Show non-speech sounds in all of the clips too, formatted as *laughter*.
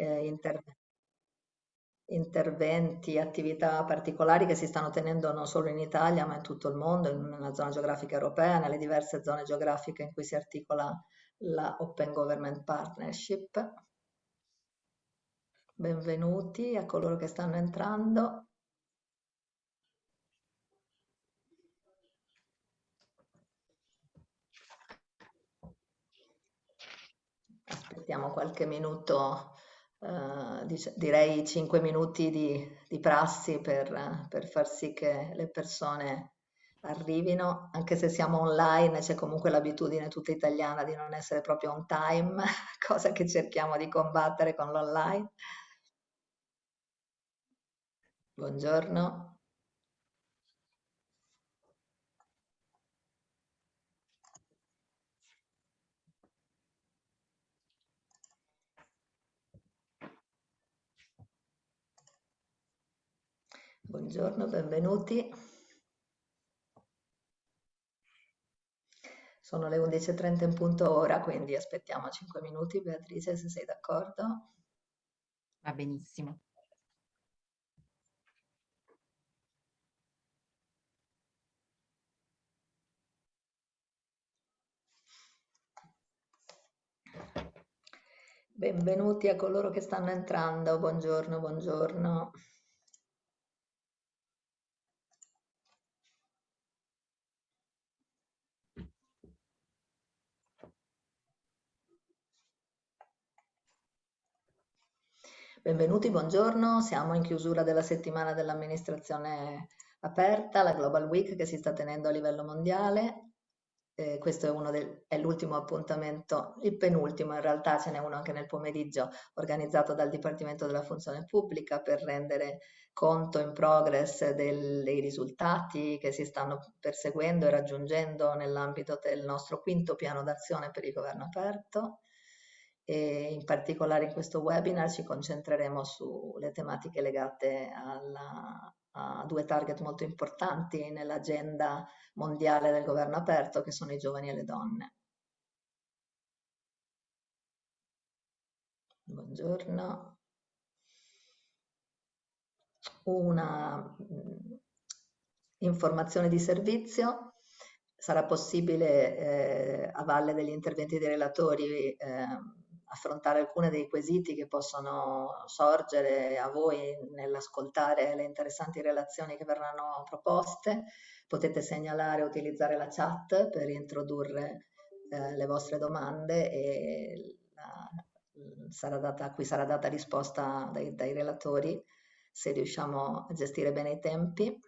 eh, interventi interventi, attività particolari che si stanno tenendo non solo in Italia ma in tutto il mondo, una zona geografica europea, nelle diverse zone geografiche in cui si articola la Open Government Partnership. Benvenuti a coloro che stanno entrando. Aspettiamo qualche minuto Uh, direi 5 minuti di, di prassi per, per, far sì che le persone arrivino, anche se siamo online c'è comunque l'abitudine tutta italiana di non essere proprio on time, *laughs* cosa che cerchiamo di combattere con l'online. Buongiorno. Buongiorno, benvenuti. Sono le 11.30 in punto ora, quindi aspettiamo 5 minuti. Beatrice, se sei d'accordo. Va benissimo. Benvenuti a coloro che stanno entrando. Buongiorno, buongiorno. Benvenuti, buongiorno. Siamo in chiusura della settimana dell'amministrazione aperta, la Global Week che si sta tenendo a livello mondiale. Eh, questo è, è l'ultimo appuntamento, il penultimo in realtà, ce n'è uno anche nel pomeriggio, organizzato dal Dipartimento della Funzione Pubblica per rendere conto in progress del, dei risultati che si stanno perseguendo e raggiungendo nell'ambito del nostro quinto piano d'azione per il governo aperto e in particolare in questo webinar ci concentreremo sulle tematiche legate alla, a due target molto importanti nell'agenda mondiale del governo aperto che sono i giovani e le donne. Buongiorno. Una mm, informazione di servizio. Sarà possibile eh, a valle degli interventi dei relatori eh, affrontare alcuni dei quesiti che possono sorgere a voi nell'ascoltare le interessanti relazioni che verranno proposte. Potete segnalare e utilizzare la chat per introdurre eh, le vostre domande e la, sarà data, a cui sarà data risposta dai, dai relatori se riusciamo a gestire bene i tempi.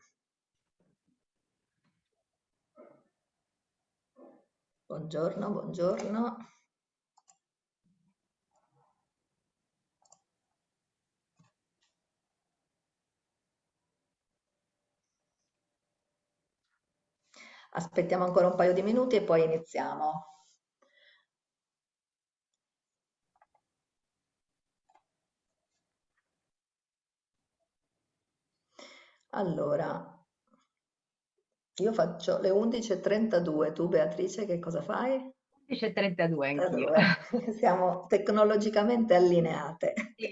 Buongiorno, buongiorno. Aspettiamo ancora un paio di minuti e poi iniziamo. Allora, io faccio le 11.32, tu Beatrice che cosa fai? 11.32 anch'io. *laughs* Siamo tecnologicamente allineate. Sì.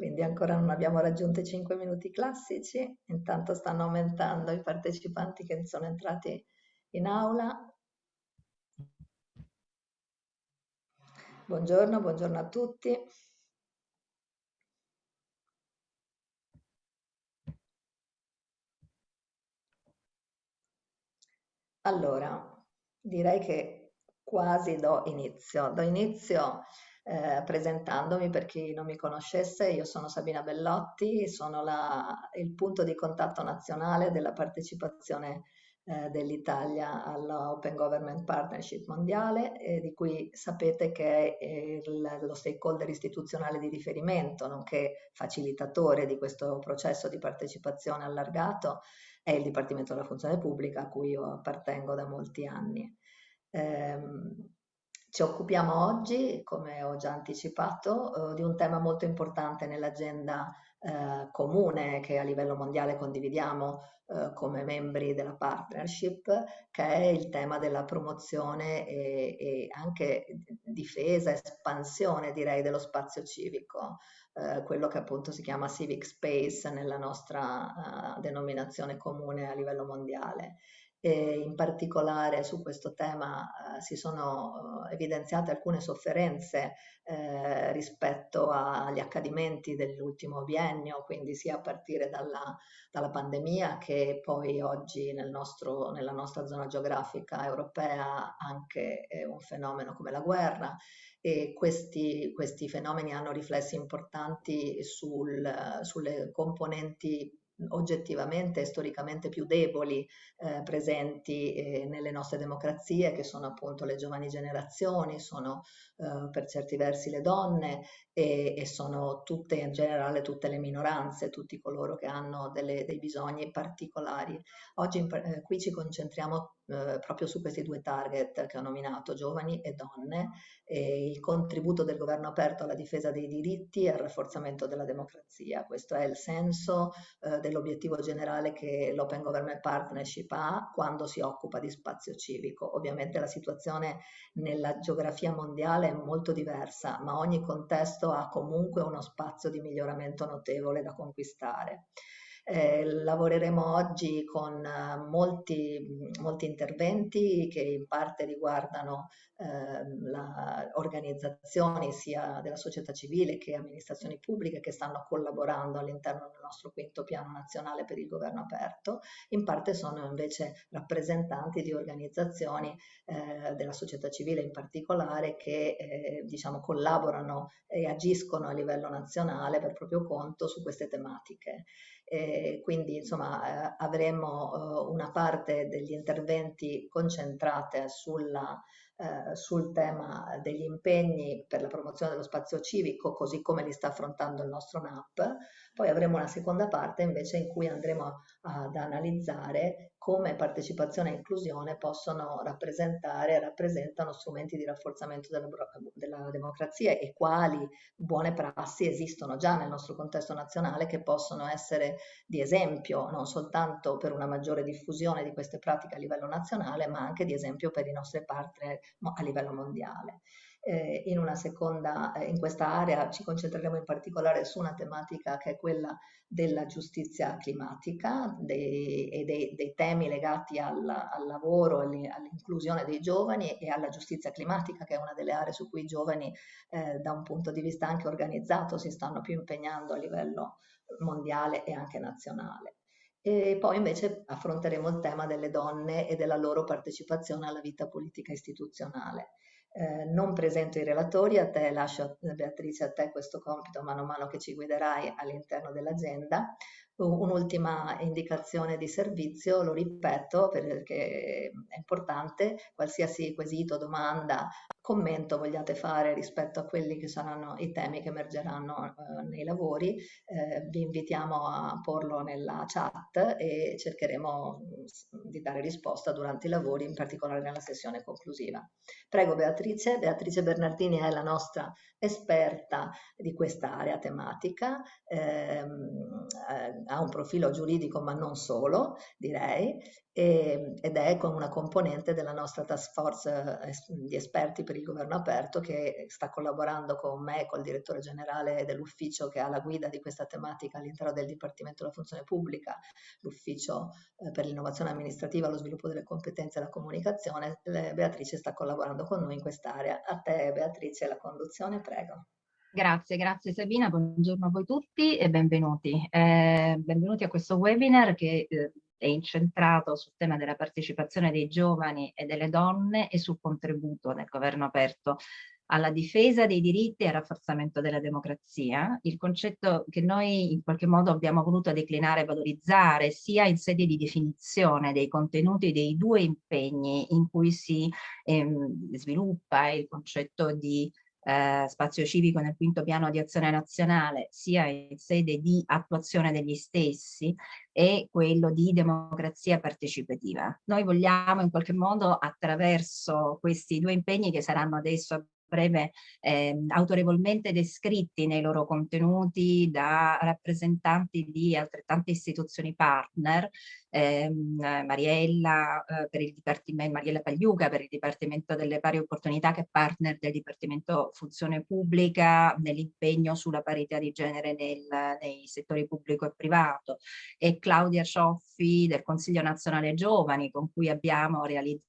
Quindi ancora non abbiamo raggiunto i 5 minuti classici, intanto stanno aumentando i partecipanti che sono entrati in aula. Buongiorno, buongiorno a tutti. Allora, direi che quasi do inizio. Do inizio eh, presentandomi per chi non mi conoscesse, io sono Sabina Bellotti, sono la, il punto di contatto nazionale della partecipazione eh, dell'Italia alla Open Government Partnership mondiale, eh, di cui sapete che è il, lo stakeholder istituzionale di riferimento, nonché facilitatore di questo processo di partecipazione allargato, è il Dipartimento della Funzione Pubblica a cui io appartengo da molti anni. Eh, Ci occupiamo oggi, come ho già anticipato, eh, di un tema molto importante nell'agenda eh, comune che a livello mondiale condividiamo eh, come membri della partnership, che è il tema della promozione e, e anche difesa, espansione direi dello spazio civico, eh, quello che appunto si chiama civic space nella nostra uh, denominazione comune a livello mondiale. E in particolare su questo tema eh, si sono eh, evidenziate alcune sofferenze eh, rispetto agli accadimenti dell'ultimo biennio, quindi sia a partire dalla, dalla pandemia che poi oggi nel nostro, nella nostra zona geografica europea anche un fenomeno come la guerra e questi, questi fenomeni hanno riflessi importanti sul, sulle componenti oggettivamente e storicamente più deboli eh, presenti eh, nelle nostre democrazie, che sono appunto le giovani generazioni, sono eh, per certi versi le donne e, e, sono tutte in generale tutte le minoranze, tutti coloro che hanno delle, dei bisogni particolari. Oggi in, eh, qui ci concentriamo eh, proprio su questi due target che ho nominato, giovani e donne, e il contributo del governo aperto alla difesa dei diritti e al rafforzamento della democrazia. Questo è il senso eh, dell'obiettivo generale che l'Open Government Partnership ha quando si occupa di spazio civico. Ovviamente la situazione nella geografia mondiale è molto diversa, ma ogni contesto ha comunque uno spazio di miglioramento notevole da conquistare. Eh, lavoreremo oggi con eh, molti, molti, interventi che in parte riguardano eh, organizzazioni sia della società civile che amministrazioni pubbliche che stanno collaborando all'interno del nostro quinto piano nazionale per il governo aperto, in parte sono invece rappresentanti di organizzazioni eh, della società civile in particolare che eh, diciamo collaborano e agiscono a livello nazionale per proprio conto su queste tematiche. Eh, quindi insomma eh, avremo eh, una parte degli interventi concentrate sulla eh, sul tema degli impegni per la promozione dello spazio civico, così come li sta affrontando il nostro NAP. Poi avremo una seconda parte invece in cui andremo ad analizzare come partecipazione e inclusione possono rappresentare e rappresentano strumenti di rafforzamento della, della democrazia e quali buone prassi esistono già nel nostro contesto nazionale che possono essere di esempio non soltanto per una maggiore diffusione di queste pratiche a livello nazionale, ma anche di esempio per i nostri partner a livello mondiale. Eh, in una seconda, eh, in questa area ci concentreremo in particolare su una tematica che è quella della giustizia climatica dei, e dei, dei, temi legati al, al lavoro, all'inclusione dei giovani e alla giustizia climatica, che è una delle aree su cui i giovani eh, da un punto di vista anche organizzato si stanno più impegnando a livello mondiale e anche nazionale. E poi invece affronteremo il tema delle donne e della loro partecipazione alla vita politica istituzionale. Eh, non presento i relatori, a te lascio Beatrice a te questo compito mano a mano che ci guiderai all'interno dell'agenda. Un'ultima indicazione di servizio, lo ripeto perché è importante, qualsiasi quesito, domanda, commento vogliate fare rispetto a quelli che saranno i temi che emergeranno eh, nei lavori, eh, vi invitiamo a porlo nella chat e cercheremo mm, di dare risposta durante i lavori, in particolare nella sessione conclusiva. Prego Beatrice, Beatrice Bernardini è la nostra esperta di quest'area tematica, ehm, eh, ha un profilo giuridico ma non solo, direi, e, ed è con una componente della nostra task force eh, di esperti per il governo aperto che sta collaborando con me e col direttore generale dell'ufficio che ha la guida di questa tematica all'interno del Dipartimento della Funzione Pubblica, l'ufficio eh, per l'innovazione amministrativa, lo sviluppo delle competenze e la comunicazione. Beatrice sta collaborando con noi in quest'area. A te Beatrice la conduzione, prego. Grazie, grazie Sabina, buongiorno a voi tutti e benvenuti. Eh, benvenuti a questo webinar che eh, è incentrato sul tema della partecipazione dei giovani e delle donne e sul contributo del governo aperto alla difesa dei diritti e al rafforzamento della democrazia, il concetto che noi in qualche modo abbiamo voluto declinare e valorizzare sia in sede di definizione dei contenuti dei due impegni in cui si ehm, sviluppa il concetto di eh, spazio civico nel quinto piano di azione nazionale, sia in sede di attuazione degli stessi, è quello di democrazia partecipativa. Noi vogliamo in qualche modo attraverso questi due impegni che saranno adesso breve eh, autorevolmente descritti nei loro contenuti da rappresentanti di altrettante istituzioni partner, ehm, Mariella, eh, per il Dipartimento, Mariella Pagliuca per il Dipartimento delle Pari Opportunità che è partner del Dipartimento Funzione Pubblica nell'impegno sulla parità di genere nel, nei settori pubblico e privato e Claudia Cioffi del Consiglio Nazionale Giovani con cui abbiamo realizzato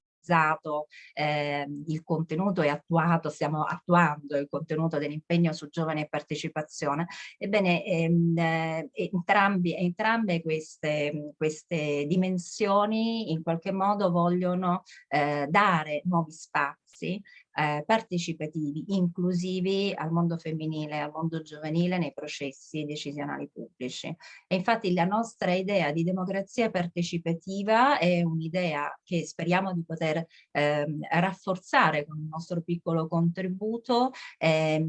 eh, il contenuto e attuato, stiamo attuando il contenuto dell'impegno su giovani e partecipazione, ebbene ehm, eh, entrambi, entrambe queste, queste dimensioni in qualche modo vogliono eh, dare nuovi spazi eh, partecipativi, inclusivi al mondo femminile, al mondo giovanile nei processi decisionali pubblici. E infatti la nostra idea di democrazia partecipativa è un'idea che speriamo di poter eh, rafforzare con il nostro piccolo contributo, eh,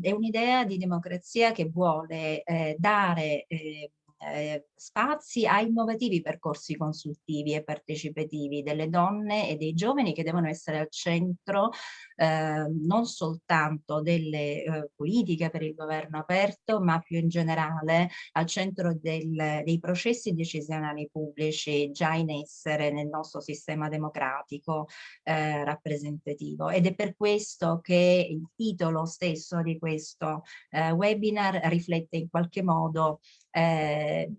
è un'idea di democrazia che vuole eh, dare eh, eh, spazi a innovativi percorsi consultivi e partecipativi delle donne e dei giovani che devono essere al centro eh, non soltanto delle eh, politiche per il governo aperto, ma più in generale al centro del, dei processi decisionali pubblici già in essere nel nostro sistema democratico eh, rappresentativo. Ed è per questo che il titolo stesso di questo eh, webinar riflette in qualche modo eh,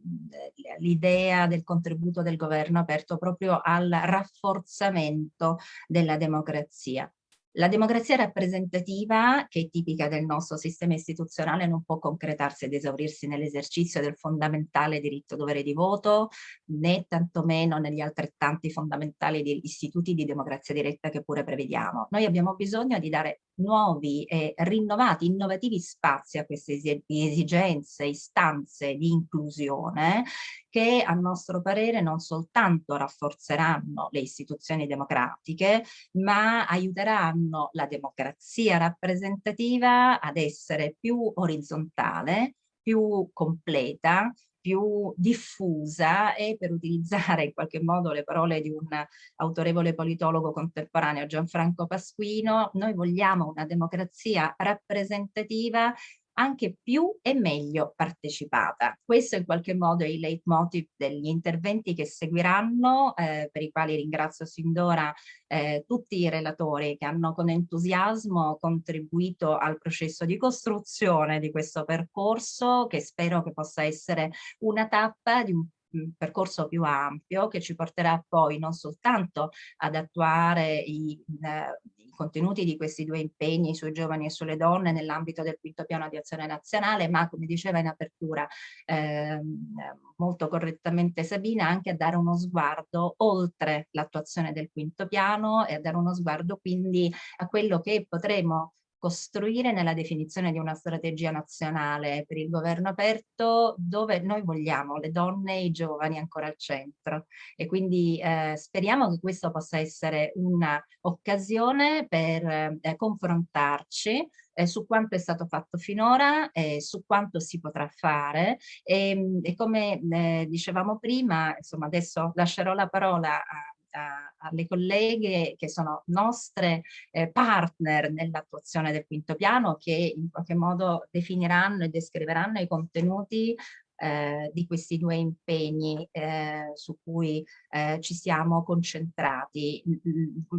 l'idea del contributo del governo aperto proprio al rafforzamento della democrazia. La democrazia rappresentativa, che è tipica del nostro sistema istituzionale, non può concretarsi ed esaurirsi nell'esercizio del fondamentale diritto dovere di voto, né tantomeno negli altrettanti fondamentali istituti di democrazia diretta che pure prevediamo. Noi abbiamo bisogno di dare nuovi e rinnovati, innovativi spazi a queste esigenze, istanze di inclusione che a nostro parere non soltanto rafforzeranno le istituzioni democratiche, ma aiuteranno la democrazia rappresentativa ad essere più orizzontale, più completa, più diffusa e per utilizzare in qualche modo le parole di un autorevole politologo contemporaneo Gianfranco Pasquino, noi vogliamo una democrazia rappresentativa anche più e meglio partecipata. Questo in qualche modo è il leitmotiv degli interventi che seguiranno, eh, per i quali ringrazio sin d'ora eh, tutti i relatori che hanno con entusiasmo contribuito al processo di costruzione di questo percorso che spero che possa essere una tappa di un percorso più ampio che ci porterà poi non soltanto ad attuare i, eh, i, contenuti di questi due impegni sui giovani e sulle donne nell'ambito del quinto piano di azione nazionale, ma come diceva in apertura eh, molto correttamente Sabina, anche a dare uno sguardo oltre l'attuazione del quinto piano e a dare uno sguardo quindi a quello che potremo costruire nella definizione di una strategia nazionale per il governo aperto dove noi vogliamo le donne e i giovani ancora al centro. E quindi eh, speriamo che questo possa essere un'occasione per eh, confrontarci eh, su quanto è stato fatto finora, eh, su quanto si potrà fare. E, e come eh, dicevamo prima, insomma adesso lascerò la parola a alle colleghe che sono nostre eh, partner nell'attuazione del quinto piano che in qualche modo definiranno e descriveranno i contenuti eh, di questi due impegni eh, su cui eh, ci siamo concentrati,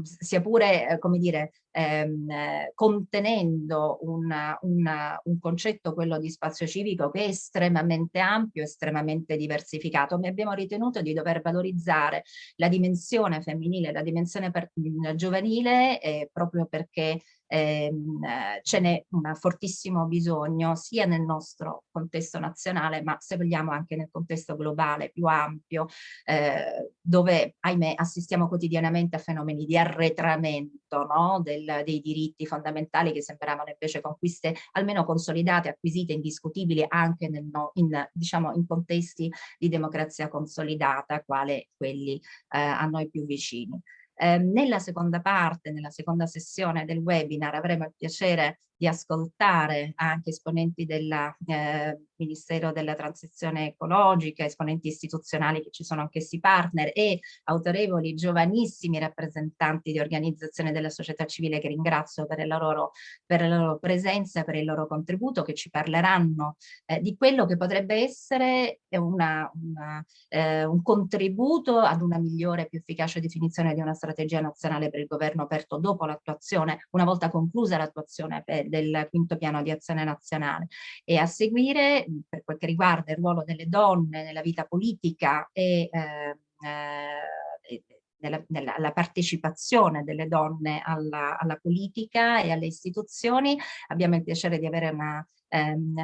sia pure, eh, come dire, ehm, contenendo una, una, un concetto, quello di spazio civico, che è estremamente ampio, estremamente diversificato, ma abbiamo ritenuto di dover valorizzare la dimensione femminile, la dimensione per, giovanile, eh, proprio perché ehm, ce n'è un fortissimo bisogno sia nel nostro contesto nazionale ma se vogliamo anche nel contesto globale più ampio eh, dove ahimè assistiamo quotidianamente a fenomeni di arretramento no? Del, dei diritti fondamentali che sembravano invece conquiste almeno consolidate, acquisite, indiscutibili anche nel, in, diciamo, in contesti di democrazia consolidata quale quelli eh, a noi più vicini. Eh, nella seconda parte, nella seconda sessione del webinar avremo il piacere di ascoltare anche esponenti del eh, Ministero della Transizione Ecologica, esponenti istituzionali che ci sono anch'essi partner e autorevoli giovanissimi rappresentanti di organizzazioni della società civile che ringrazio per la loro, per la loro presenza, per il loro contributo, che ci parleranno eh, di quello che potrebbe essere una, una, eh, un contributo ad una migliore e più efficace definizione di una strategia nazionale per il governo aperto dopo l'attuazione, una volta conclusa l'attuazione del quinto piano di azione nazionale. E a seguire per quel che riguarda il ruolo delle donne nella vita politica e eh, eh, nella, nella, la partecipazione delle donne alla, alla, politica e alle istituzioni. Abbiamo il piacere di avere una ehm,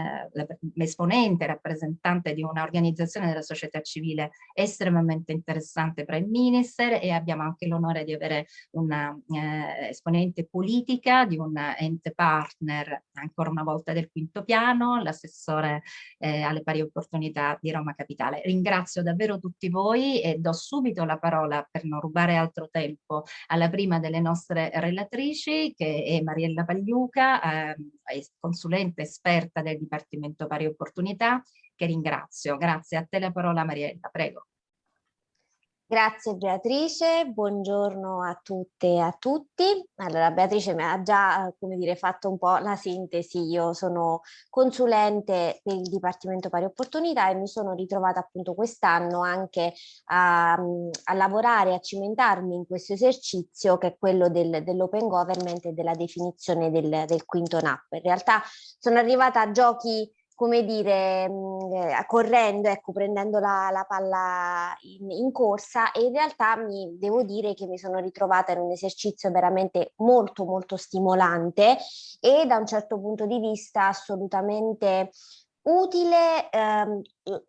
l'esponente, rappresentante di un'organizzazione della società civile estremamente interessante Prime Minister e abbiamo anche l'onore di avere una eh, esponente politica di un ente partner ancora una volta del quinto piano, l'assessore eh, alle pari opportunità di Roma Capitale. Ringrazio davvero tutti voi e do subito la parola per non rubare altro tempo alla prima delle nostre relatrici che è Mariella Pagliuca, eh, consulente esperta esperta del Dipartimento Pari Opportunità, che ringrazio. Grazie a te la parola Mariella, prego. Grazie Beatrice, buongiorno a tutte e a tutti. Allora Beatrice mi ha già come dire, fatto un po' la sintesi, io sono consulente per il Dipartimento Pari Opportunità e mi sono ritrovata appunto quest'anno anche a, a, lavorare, a cimentarmi in questo esercizio che è quello del, dell'open government e della definizione del, del quinto NAP. In realtà sono arrivata a giochi come dire, mh, eh, correndo, ecco, prendendo la, la palla in, in, corsa e in realtà mi devo dire che mi sono ritrovata in un esercizio veramente molto molto stimolante e da un certo punto di vista assolutamente utile, ehm,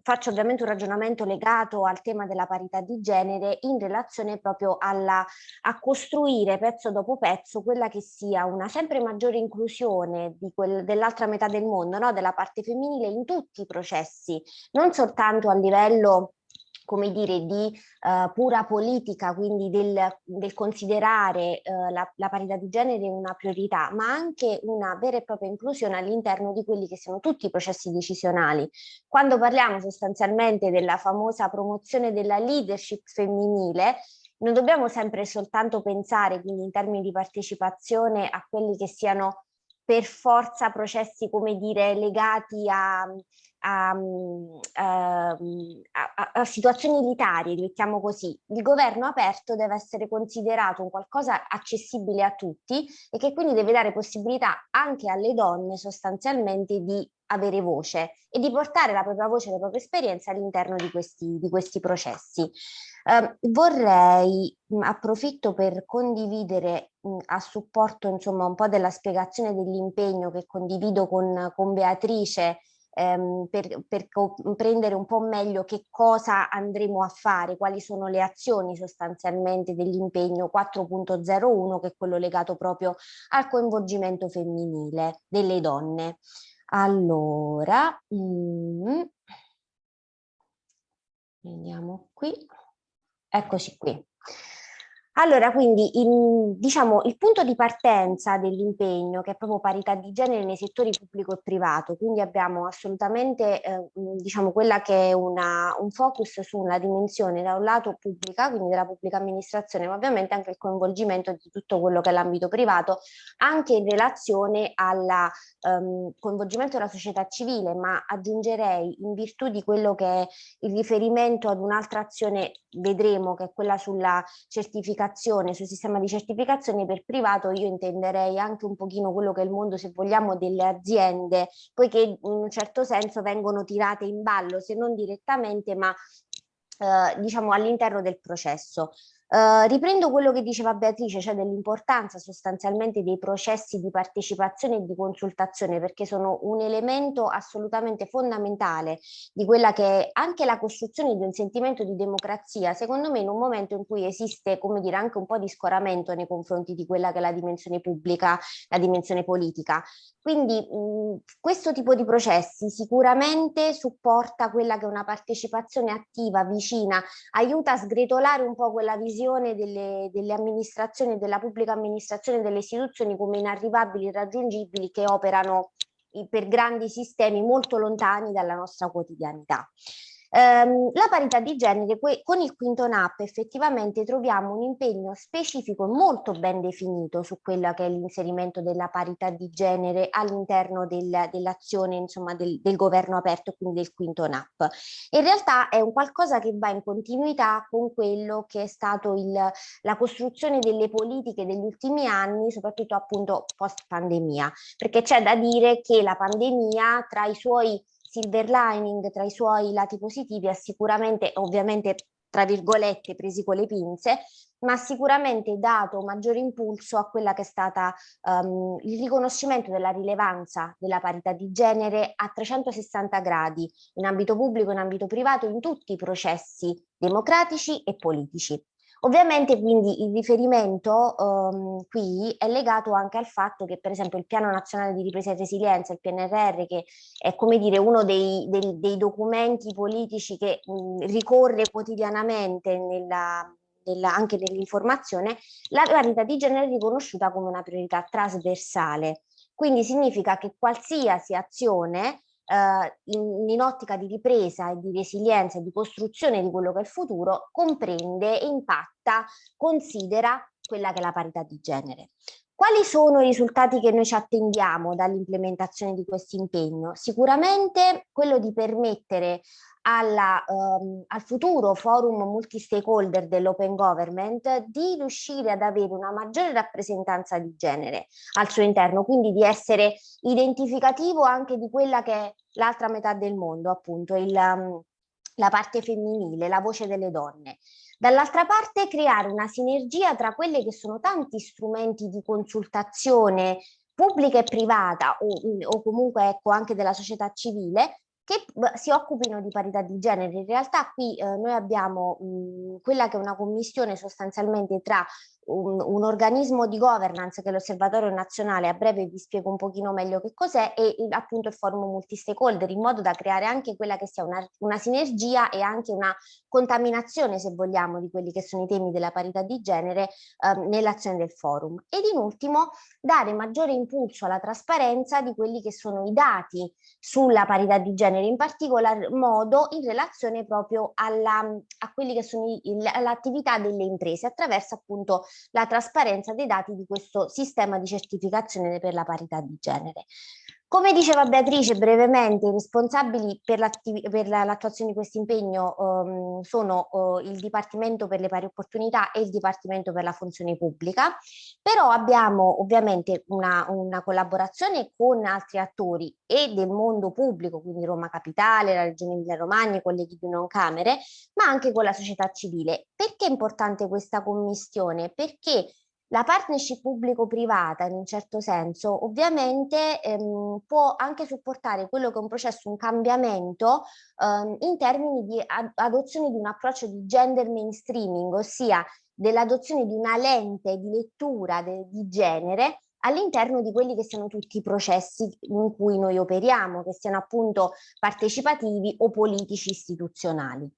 faccio ovviamente un ragionamento legato al tema della parità di genere in relazione proprio alla, a costruire pezzo dopo pezzo quella che sia una sempre maggiore inclusione dell'altra metà del mondo, no? della parte femminile in tutti i processi, non soltanto a livello come dire, di uh, pura politica, quindi del, del considerare uh, la, la, parità di genere una priorità, ma anche una vera e propria inclusione all'interno di quelli che sono tutti i processi decisionali. Quando parliamo sostanzialmente della famosa promozione della leadership femminile, non dobbiamo sempre soltanto pensare, quindi in termini di partecipazione, a quelli che siano per forza processi, come dire, legati a a, ehm, a, a, situazioni elitarie, mettiamo così, il governo aperto deve essere considerato un qualcosa accessibile a tutti e che quindi deve dare possibilità anche alle donne sostanzialmente di avere voce e di portare la propria voce e la propria esperienza all'interno di di questi processi. Eh, vorrei, mh, approfitto per condividere mh, a supporto insomma un po' della spiegazione dell'impegno che condivido con, con Beatrice ehm, per, per comprendere un po' meglio che cosa andremo a fare, quali sono le azioni sostanzialmente dell'impegno 4.01 che è quello legato proprio al coinvolgimento femminile delle donne. Allora, mm, vediamo qui, eccoci qui. Allora, quindi il, diciamo, il punto di partenza dell'impegno, che è proprio parità di genere nei settori pubblico e privato, quindi abbiamo assolutamente eh, diciamo, quella che è una, un focus sulla dimensione da un lato pubblica, quindi della pubblica amministrazione, ma ovviamente anche il coinvolgimento di tutto quello che è l'ambito privato, anche in relazione al um, coinvolgimento della società civile, ma aggiungerei in virtù di quello che è il riferimento ad un'altra azione, vedremo, che è quella sulla certificazione certificazione, sul sistema di certificazione per privato io intenderei anche un pochino quello che è il mondo se vogliamo delle aziende, poiché in un certo senso vengono tirate in ballo se non direttamente ma eh, diciamo all'interno del processo. Uh, riprendo quello che diceva Beatrice, cioè dell'importanza sostanzialmente dei processi di partecipazione e di consultazione, perché sono un elemento assolutamente fondamentale di quella che è anche la costruzione di un sentimento di democrazia, secondo me in un momento in cui esiste, come dire, anche un po' di scoramento nei confronti di quella che è la dimensione pubblica, la dimensione politica. Quindi mh, questo tipo di processi sicuramente supporta quella che è una partecipazione attiva, vicina, aiuta a sgretolare un po' quella visione visione delle, delle amministrazioni, della pubblica amministrazione, delle istituzioni come inarrivabili, irraggiungibili che operano per grandi sistemi molto lontani dalla nostra quotidianità. Ehm, la parità di genere, con il quinto NAP effettivamente troviamo un impegno specifico molto ben definito su quello che è l'inserimento della parità di genere all'interno del, dell'azione insomma del, del, governo aperto, quindi del quinto NAP. In realtà è un qualcosa che va in continuità con quello che è stato il, la costruzione delle politiche degli ultimi anni, soprattutto appunto post pandemia, perché c'è da dire che la pandemia tra i suoi silver lining tra i suoi lati positivi ha sicuramente, ovviamente tra virgolette presi con le pinze, ma ha sicuramente dato maggiore impulso a quella che è stata um, il riconoscimento della rilevanza della parità di genere a 360 gradi in ambito pubblico, in ambito privato, in tutti i processi democratici e politici. Ovviamente quindi il riferimento um, qui è legato anche al fatto che per esempio il Piano Nazionale di Ripresa e Resilienza, il PNRR, che è come dire uno dei, dei, dei documenti politici che mh, ricorre quotidianamente nella, nella, anche nell'informazione, la parità di genere è riconosciuta come una priorità trasversale. Quindi significa che qualsiasi azione eh, in, in, ottica di ripresa e di resilienza e di costruzione di quello che è il futuro comprende, impatta, considera quella che è la parità di genere. Quali sono i risultati che noi ci attendiamo dall'implementazione di questo impegno? Sicuramente quello di permettere alla, um, al futuro forum multi-stakeholder dell'open government di riuscire ad avere una maggiore rappresentanza di genere al suo interno, quindi di essere identificativo anche di quella che è l'altra metà del mondo, appunto il, um, la parte femminile, la voce delle donne. Dall'altra parte creare una sinergia tra quelli che sono tanti strumenti di consultazione pubblica e privata o, o comunque ecco, anche della società civile che si occupino di parità di genere. In realtà qui eh, noi abbiamo mh, quella che è una commissione sostanzialmente tra un, un, organismo di governance che è l'Osservatorio Nazionale, a breve vi spiego un pochino meglio che cos'è, e appunto il forum multi-stakeholder, in modo da creare anche quella che sia una, una, sinergia e anche una contaminazione, se vogliamo, di quelli che sono i temi della parità di genere eh, nell'azione del forum. Ed in ultimo, dare maggiore impulso alla trasparenza di quelli che sono i dati sulla parità di genere, in particolar modo in relazione proprio alla, a quelli che sono l'attività delle imprese, attraverso appunto la trasparenza dei dati di questo sistema di certificazione per la parità di genere. Come diceva Beatrice brevemente, i responsabili per l'attuazione di questo impegno um, sono uh, il Dipartimento per le pari opportunità e il Dipartimento per la funzione pubblica, però abbiamo ovviamente una, una collaborazione con altri attori e del mondo pubblico, quindi Roma Capitale, la Regione Emilia Romagna, i colleghi di non camere, ma anche con la società civile. Perché è importante questa commissione? Perché la partnership pubblico-privata in un certo senso ovviamente ehm, può anche supportare quello che è un processo, un cambiamento ehm, in termini di ad adozione di un approccio di gender mainstreaming, ossia dell'adozione di una lente di lettura di genere all'interno di quelli che sono tutti i processi in cui noi operiamo, che siano appunto partecipativi o politici istituzionali.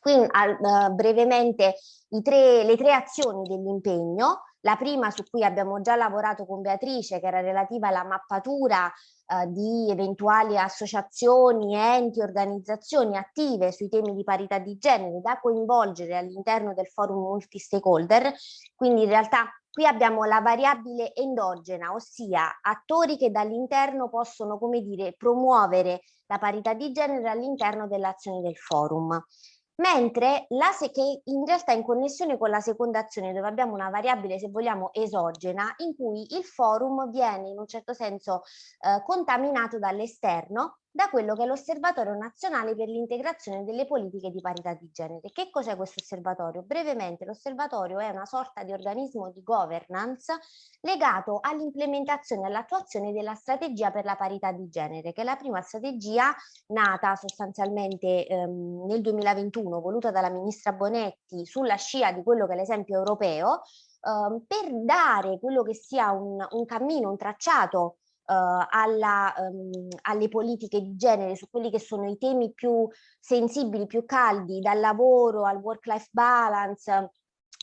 Qui uh, brevemente tre, le tre azioni dell'impegno, la prima su cui abbiamo già lavorato con Beatrice che era relativa alla mappatura eh, di eventuali associazioni, enti, organizzazioni attive sui temi di parità di genere da coinvolgere all'interno del forum multi-stakeholder, quindi in realtà qui abbiamo la variabile endogena, ossia attori che dall'interno possono, come dire, promuovere la parità di genere all'interno dell'azione del forum mentre la che in realtà è in connessione con la seconda azione dove abbiamo una variabile se vogliamo esogena in cui il forum viene in un certo senso eh, contaminato dall'esterno da quello che è l'Osservatorio Nazionale per l'integrazione delle politiche di parità di genere. Che cos'è questo osservatorio? Brevemente l'osservatorio è una sorta di organismo di governance legato all'implementazione e all'attuazione della strategia per la parità di genere, che è la prima strategia nata sostanzialmente ehm, nel 2021, voluta dalla ministra Bonetti sulla scia di quello che è l'esempio europeo, ehm, per dare quello che sia un, un cammino, un tracciato alla, um, alle politiche di genere, su quelli che sono i temi più sensibili, più caldi, dal lavoro al work-life balance,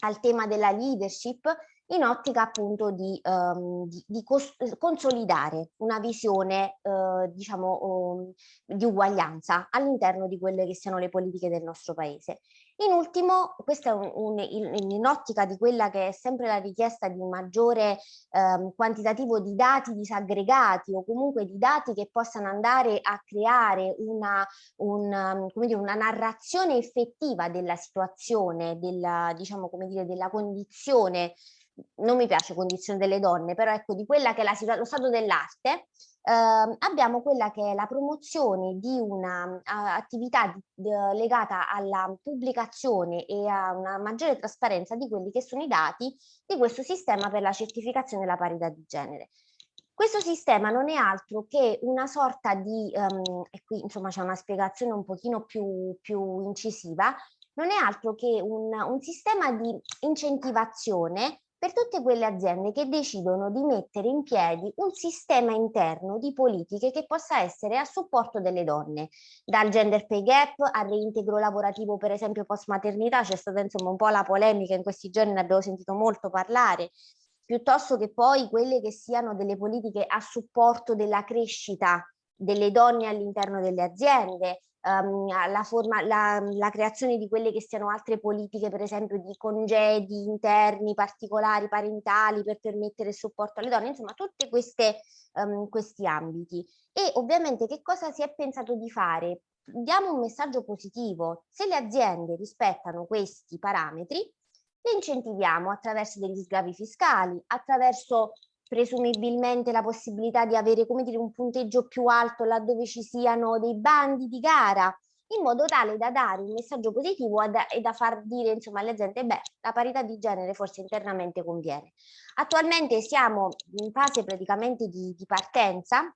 al tema della leadership in ottica appunto di, um, di, di consolidare una visione uh, diciamo um, di uguaglianza all'interno di quelle che siano le politiche del nostro paese. In ultimo, questa è un, un, in, ottica di quella che è sempre la richiesta di un maggiore um, quantitativo di dati disaggregati o comunque di dati che possano andare a creare una, un, dire, una narrazione effettiva della situazione, della, diciamo, come dire, della condizione. Non mi piace condizione delle donne, però ecco di quella che è la, lo stato dell'arte, eh, abbiamo quella che è la promozione di un'attività legata alla pubblicazione e a una maggiore trasparenza di quelli che sono i dati di questo sistema per la certificazione della parità di genere. Questo sistema non è altro che una sorta di, um, e qui insomma c'è una spiegazione un pochino più, più incisiva, non è altro che un, un sistema di incentivazione per tutte quelle aziende che decidono di mettere in piedi un sistema interno di politiche che possa essere a supporto delle donne, dal gender pay gap al reintegro lavorativo per esempio post maternità, c'è stata insomma un po' la polemica in questi giorni, ne abbiamo sentito molto parlare, piuttosto che poi quelle che siano delle politiche a supporto della crescita delle donne all'interno delle aziende, um, la, forma, la, la, creazione di quelle che siano altre politiche, per esempio di congedi interni particolari, parentali, per permettere il supporto alle donne, insomma tutti um, questi ambiti. E ovviamente che cosa si è pensato di fare? Diamo un messaggio positivo, se le aziende rispettano questi parametri, le incentiviamo attraverso degli sgravi fiscali, attraverso presumibilmente la possibilità di avere come dire, un punteggio più alto laddove ci siano dei bandi di gara, in modo tale da dare un messaggio positivo e da far dire insomma alle aziende beh la parità di genere forse internamente conviene. Attualmente siamo in fase praticamente di, di partenza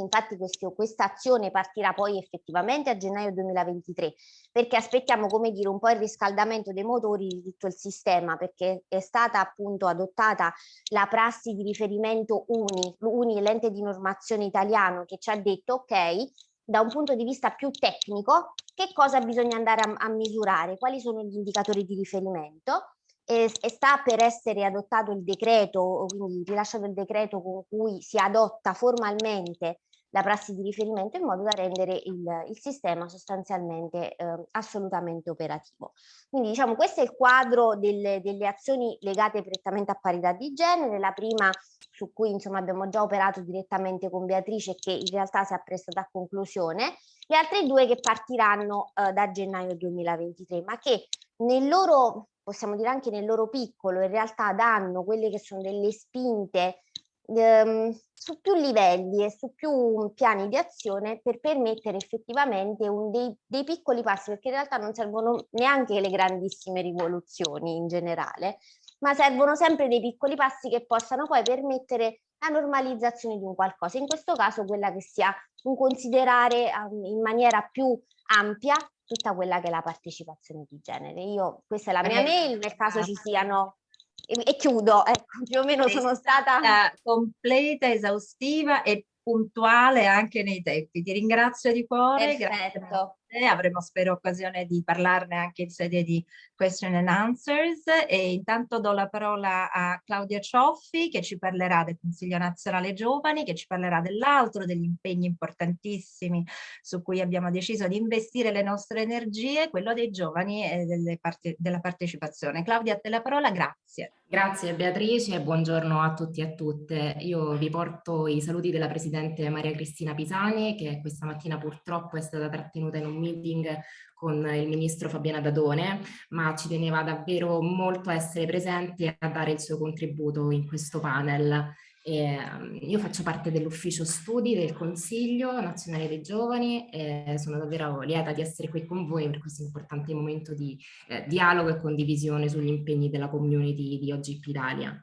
Infatti questa azione partirà poi effettivamente a gennaio 2023 perché aspettiamo come dire un po' il riscaldamento dei motori di tutto il sistema perché è stata appunto adottata la prassi di riferimento UNI, UNI l'ente di normazione italiano che ci ha detto ok da un punto di vista più tecnico che cosa bisogna andare a, a misurare, quali sono gli indicatori di riferimento e, e, sta per essere adottato il decreto, quindi rilasciato il decreto con cui si adotta formalmente la prassi di riferimento in modo da rendere il, il sistema sostanzialmente eh, assolutamente operativo. Quindi diciamo questo è il quadro delle, delle azioni legate prettamente a parità di genere, la prima su cui insomma abbiamo già operato direttamente con Beatrice che in realtà si è apprestata a conclusione, le altre due che partiranno eh, da gennaio 2023 ma che nel loro possiamo dire anche nel loro piccolo, in realtà danno quelle che sono delle spinte ehm, su più livelli e su più piani di azione per permettere effettivamente dei, dei piccoli passi, perché in realtà non servono neanche le grandissime rivoluzioni in generale, ma servono sempre dei piccoli passi che possano poi permettere la normalizzazione di un qualcosa, in questo caso quella che sia un considerare um, in maniera più ampia tutta quella che è la partecipazione di genere. Io, questa è la mia mail, nel caso ci siano e, e chiudo, ecco, più o meno sono stata completa, esaustiva e puntuale anche nei tempi. Ti ringrazio di cuore. Perfetto avremo spero occasione di parlarne anche in sede di question and answers e intanto do la parola a Claudia Cioffi che ci parlerà del Consiglio Nazionale Giovani, che ci parlerà dell'altro, degli impegni importantissimi su cui abbiamo deciso di investire le nostre energie, quello dei giovani e parte, della partecipazione. Claudia, a te la parola, grazie. Grazie Beatrice e buongiorno a tutti e a tutte. Io vi porto i saluti della Presidente Maria Cristina Pisani che questa mattina purtroppo è stata trattenuta in un meeting con il ministro Fabiana Dadone, ma ci teneva davvero molto a essere presente e a dare il suo contributo in questo panel. E, um, io faccio parte dell'ufficio studi del Consiglio Nazionale dei Giovani e sono davvero lieta di essere qui con voi per questo importante momento di eh, dialogo e condivisione sugli impegni della community di OGP Italia.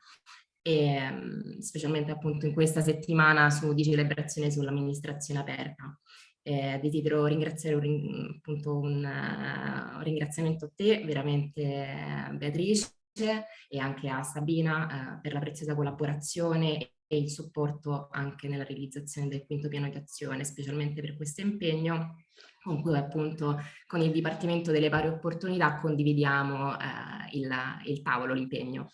E, um, specialmente appunto in questa settimana su, di celebrazione sull'amministrazione aperta. Eh, desidero ringraziare un, appunto un, uh, un, ringraziamento a te, veramente Beatrice, e anche a Sabina uh, per la preziosa collaborazione il supporto anche nella realizzazione del quinto piano di azione, specialmente per questo impegno con cui appunto con il Dipartimento delle Pari Opportunità condividiamo eh, il, il tavolo, l'impegno.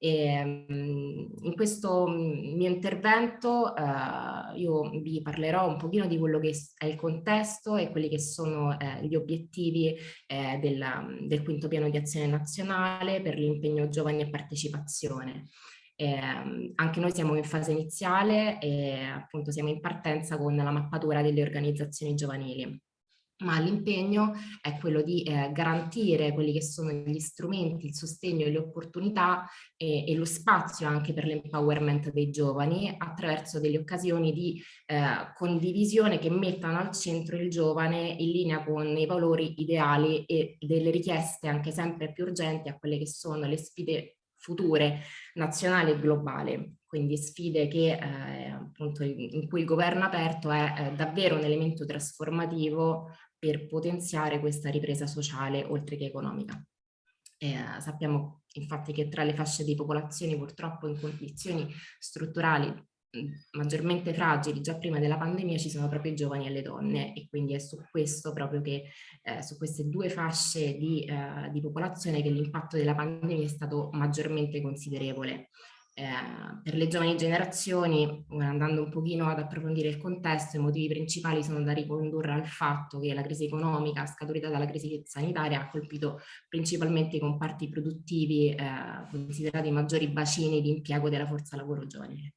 E, in questo mio intervento eh, io vi parlerò un pochino di quello che è il contesto e quelli che sono eh, gli obiettivi eh, del, del quinto piano di azione nazionale per l'impegno giovani e partecipazione. Eh, anche noi siamo in fase iniziale e appunto siamo in partenza con la mappatura delle organizzazioni giovanili ma l'impegno è quello di eh, garantire quelli che sono gli strumenti, il sostegno e le opportunità e, e lo spazio anche per l'empowerment dei giovani attraverso delle occasioni di eh, condivisione che mettano al centro il giovane in linea con i valori ideali e delle richieste anche sempre più urgenti a quelle che sono le sfide future nazionali e globali. Quindi sfide che, eh, appunto, in cui il governo aperto è eh, davvero un elemento trasformativo per potenziare questa ripresa sociale oltre che economica. Eh, sappiamo infatti che tra le fasce di popolazioni purtroppo in condizioni strutturali maggiormente fragili già prima della pandemia ci sono proprio i giovani e le donne e quindi è su questo proprio che eh, su queste due fasce di, eh, di popolazione che l'impatto della pandemia è stato maggiormente considerevole eh, per le giovani generazioni, andando un pochino ad approfondire il contesto, i motivi principali sono da ricondurre al fatto che la crisi economica scaturita dalla crisi sanitaria ha colpito principalmente i comparti produttivi eh, considerati maggiori bacini di impiego della forza lavoro giovanile.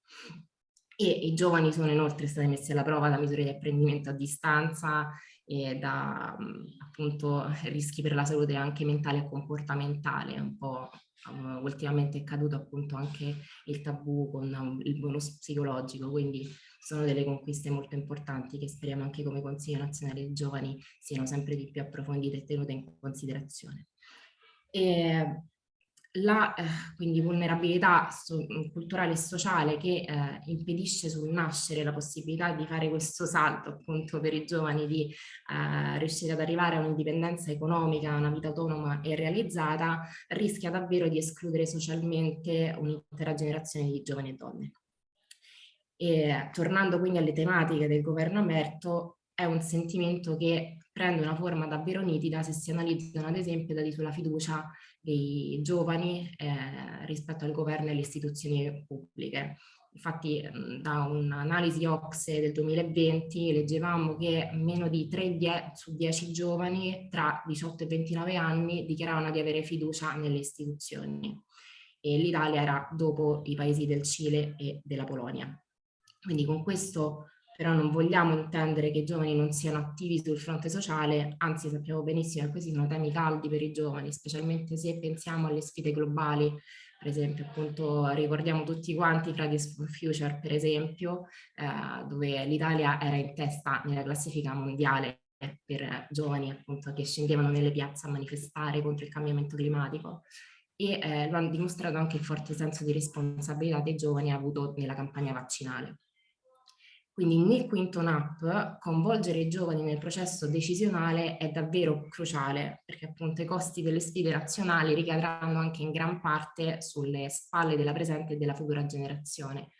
E i giovani sono inoltre stati messi alla prova da misure di apprendimento a distanza e da appunto rischi per la salute anche mentale e comportamentale, un po' um, ultimamente è caduto appunto anche il tabù con um, il bonus psicologico, quindi sono delle conquiste molto importanti che speriamo anche come Consiglio Nazionale dei Giovani siano sempre di più approfondite e tenute in considerazione. E la eh, quindi vulnerabilità so, culturale e sociale che eh, impedisce sul nascere la possibilità di fare questo salto appunto per i giovani di eh, riuscire ad arrivare a un'indipendenza economica, a una vita autonoma e realizzata, rischia davvero di escludere socialmente un'intera generazione di giovani e donne. E, tornando quindi alle tematiche del governo aperto, è un sentimento che prende una forma davvero nitida se si analizzano ad esempio i dati sulla fiducia dei giovani eh, rispetto al governo e alle istituzioni pubbliche. Infatti da un'analisi OXE del 2020 leggevamo che meno di 3 su 10 giovani tra 18 e 29 anni dichiaravano di avere fiducia nelle istituzioni e l'Italia era dopo i paesi del Cile e della Polonia. Quindi con questo però non vogliamo intendere che i giovani non siano attivi sul fronte sociale, anzi sappiamo benissimo che questi sono temi caldi per i giovani, specialmente se pensiamo alle sfide globali, per esempio appunto ricordiamo tutti quanti Fridays for Future per esempio, eh, dove l'Italia era in testa nella classifica mondiale per giovani appunto che scendevano nelle piazze a manifestare contro il cambiamento climatico e eh, lo hanno dimostrato anche il forte senso di responsabilità dei giovani avuto nella campagna vaccinale. Quindi nel quinto NAP coinvolgere i giovani nel processo decisionale è davvero cruciale perché appunto i costi delle sfide nazionali ricadranno anche in gran parte sulle spalle della presente e della futura generazione.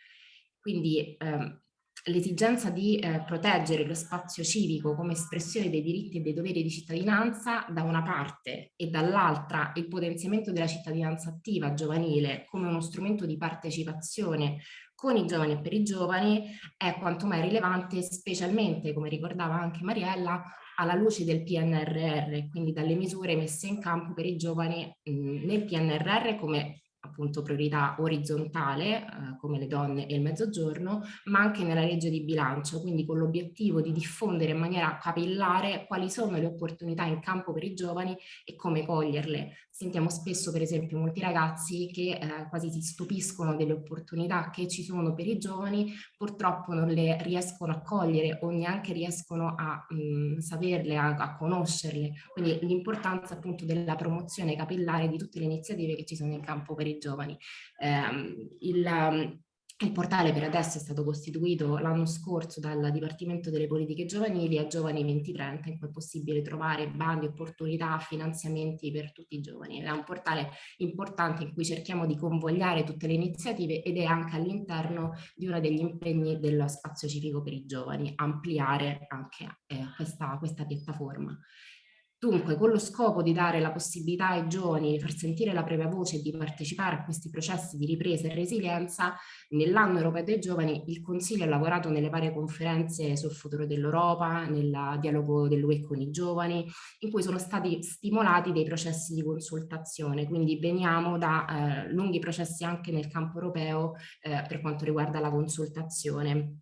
Quindi ehm, l'esigenza di eh, proteggere lo spazio civico come espressione dei diritti e dei doveri di cittadinanza da una parte e dall'altra il potenziamento della cittadinanza attiva giovanile come uno strumento di partecipazione con i giovani e per i giovani è quanto mai rilevante, specialmente, come ricordava anche Mariella, alla luce del PNRR, quindi dalle misure messe in campo per i giovani mh, nel PNRR come appunto priorità orizzontale eh, come le donne e il mezzogiorno, ma anche nella legge di bilancio, quindi con l'obiettivo di diffondere in maniera capillare quali sono le opportunità in campo per i giovani e come coglierle. Sentiamo spesso per esempio molti ragazzi che eh, quasi si stupiscono delle opportunità che ci sono per i giovani, purtroppo non le riescono a cogliere o neanche riescono a mh, saperle, a, a conoscerle. Quindi l'importanza appunto della promozione capillare di tutte le iniziative che ci sono in campo per i giovani. Eh, il, il portale per adesso è stato costituito l'anno scorso dal Dipartimento delle Politiche Giovanili a Giovani 2030 in cui è possibile trovare bandi, opportunità, finanziamenti per tutti i giovani. È un portale importante in cui cerchiamo di convogliare tutte le iniziative ed è anche all'interno di uno degli impegni dello spazio civico per i giovani, ampliare anche eh, questa, questa piattaforma. Dunque, con lo scopo di dare la possibilità ai giovani di far sentire la propria voce e di partecipare a questi processi di ripresa e resilienza, nell'anno europeo dei giovani il Consiglio ha lavorato nelle varie conferenze sul futuro dell'Europa, nel dialogo dell'UE con i giovani, in cui sono stati stimolati dei processi di consultazione, quindi veniamo da eh, lunghi processi anche nel campo europeo eh, per quanto riguarda la consultazione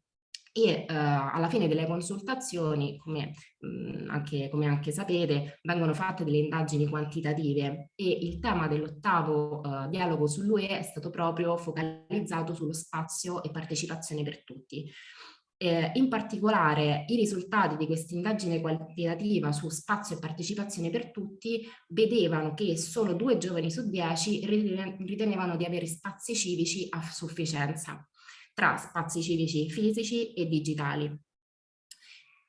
e eh, alla fine delle consultazioni, come, mh, anche, come, anche, sapete, vengono fatte delle indagini quantitative e il tema dell'ottavo eh, dialogo sull'UE è stato proprio focalizzato sullo spazio e partecipazione per tutti. Eh, in particolare i risultati di questa indagine quantitativa su spazio e partecipazione per tutti vedevano che solo due giovani su dieci ritenevano di avere spazi civici a sufficienza tra spazi civici fisici e digitali.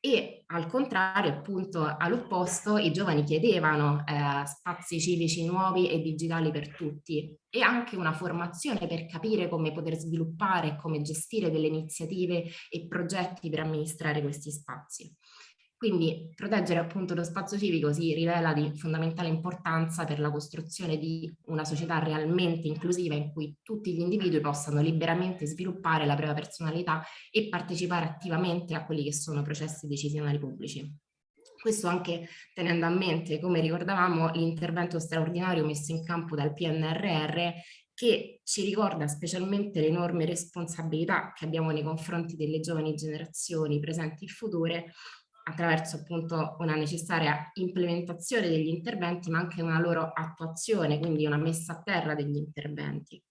E al contrario, appunto, all'opposto, i giovani chiedevano eh, spazi civici nuovi e digitali per tutti e anche una formazione per capire come poter sviluppare e come gestire delle iniziative e progetti per amministrare questi spazi. Quindi proteggere appunto lo spazio civico si rivela di fondamentale importanza per la costruzione di una società realmente inclusiva in cui tutti gli individui possano liberamente sviluppare la propria personalità e partecipare attivamente a quelli che sono processi decisionali pubblici. Questo anche tenendo a mente, come ricordavamo, l'intervento straordinario messo in campo dal PNRR che ci ricorda specialmente l'enorme responsabilità che abbiamo nei confronti delle giovani generazioni presenti e future attraverso appunto una necessaria implementazione degli interventi ma anche una loro attuazione, quindi una messa a terra degli interventi.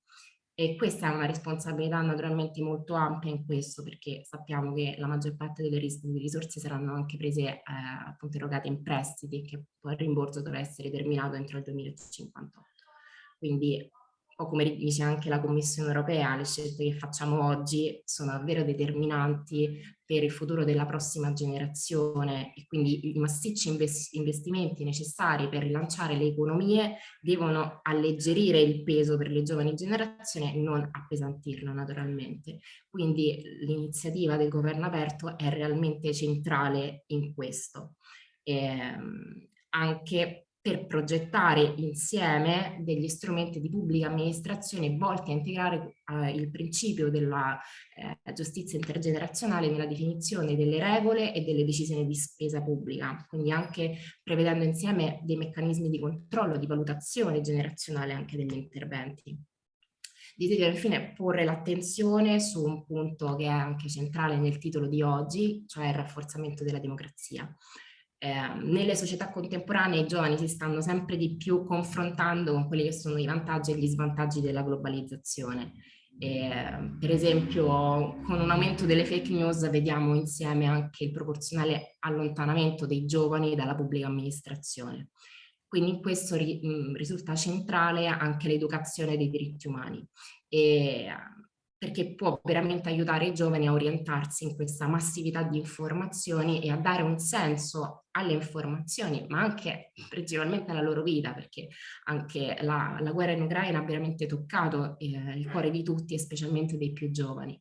E questa è una responsabilità naturalmente molto ampia in questo perché sappiamo che la maggior parte delle risorse saranno anche prese eh, appunto erogate in prestiti che poi il rimborso dovrà essere terminato entro il 2058. Quindi o come dice anche la Commissione europea, le scelte che facciamo oggi sono davvero determinanti per il futuro della prossima generazione e quindi i massicci investimenti necessari per rilanciare le economie devono alleggerire il peso per le giovani generazioni e non appesantirlo naturalmente. Quindi l'iniziativa del governo aperto è realmente centrale in questo. E, ehm, anche per progettare insieme degli strumenti di pubblica amministrazione volti a integrare eh, il principio della eh, giustizia intergenerazionale nella definizione delle regole e delle decisioni di spesa pubblica, quindi anche prevedendo insieme dei meccanismi di controllo, di valutazione generazionale anche degli interventi. Desidero infine porre l'attenzione su un punto che è anche centrale nel titolo di oggi, cioè il rafforzamento della democrazia eh, nelle società contemporanee i giovani si stanno sempre di più confrontando con quelli che sono i vantaggi e gli svantaggi della globalizzazione. Eh, per esempio con un aumento delle fake news vediamo insieme anche il proporzionale allontanamento dei giovani dalla pubblica amministrazione. Quindi in questo ri, mh, risulta centrale anche l'educazione dei diritti umani. E, perché può veramente aiutare i giovani a orientarsi in questa massività di informazioni e a dare un senso alle informazioni, ma anche principalmente alla loro vita, perché anche la, la guerra in Ucraina ha veramente toccato eh, il cuore di tutti e specialmente dei più giovani.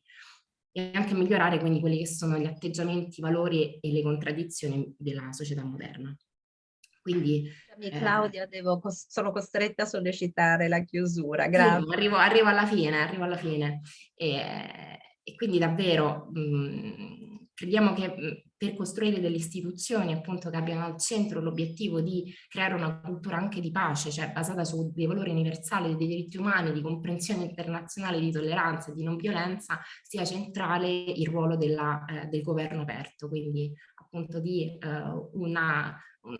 E anche migliorare quindi quelli che sono gli atteggiamenti, i valori e le contraddizioni della società moderna. Quindi, eh, Claudia, devo, sono costretta a sollecitare la chiusura, grazie. Sì, arrivo, arrivo, alla fine, arrivo alla fine. E, e quindi davvero mh, mm, crediamo che mh, mm, per costruire delle istituzioni appunto che abbiano al centro l'obiettivo di creare una cultura anche di pace, cioè basata su dei valori universali dei diritti umani, di comprensione internazionale, di tolleranza e di non violenza, sia centrale il ruolo della, eh, del governo aperto, quindi appunto di eh, una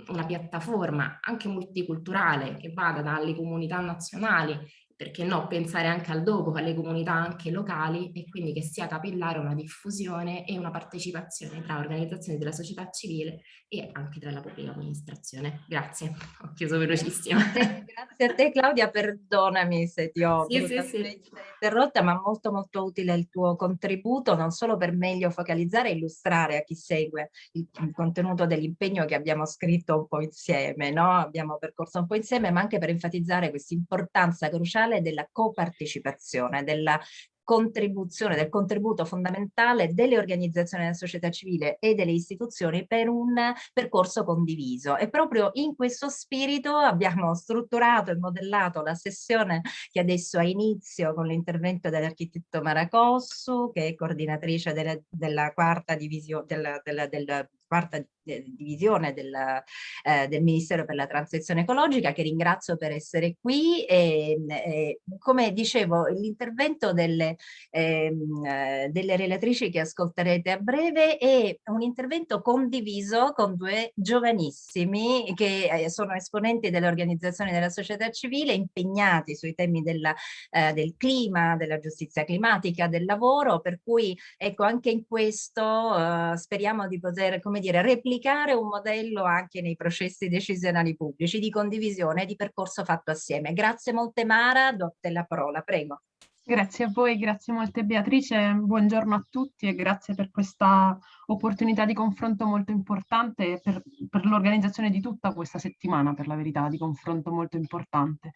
una piattaforma anche multiculturale che vada dalle comunità nazionali perché no, pensare anche al dopo, alle comunità anche locali e quindi che sia capillare una diffusione e una partecipazione tra organizzazioni della società civile e anche tra la pubblica amministrazione. Grazie, ho chiuso velocissima. *laughs* Grazie a te Claudia, perdonami se ti ho sì, sì, sì. interrotta, ma molto molto utile il tuo contributo, non solo per meglio focalizzare e illustrare a chi segue il, il contenuto dell'impegno che abbiamo scritto un po' insieme, no? abbiamo percorso un po' insieme, ma anche per enfatizzare questa importanza cruciale fondamentale della copartecipazione, della contribuzione, del contributo fondamentale delle organizzazioni della società civile e delle istituzioni per un percorso condiviso. E proprio in questo spirito abbiamo strutturato e modellato la sessione che adesso ha inizio con l'intervento dell'architetto Maracossu, che è coordinatrice della, della quarta divisione della, della, della quarta divisione del, eh, del, Ministero per la Transizione Ecologica, che ringrazio per essere qui. E, e come dicevo, l'intervento delle, ehm, eh, delle relatrici che ascolterete a breve è un intervento condiviso con due giovanissimi che eh, sono esponenti delle organizzazioni della società civile impegnati sui temi della, eh, del clima, della giustizia climatica, del lavoro, per cui ecco anche in questo eh, speriamo di poter come dire, replicare un modello anche nei processi decisionali pubblici di condivisione di percorso fatto assieme. Grazie molte Mara, do te la parola, prego. Grazie a voi, grazie molte Beatrice, buongiorno a tutti e grazie per questa opportunità di confronto molto importante per, per l'organizzazione di tutta questa settimana, per la verità, di confronto molto importante.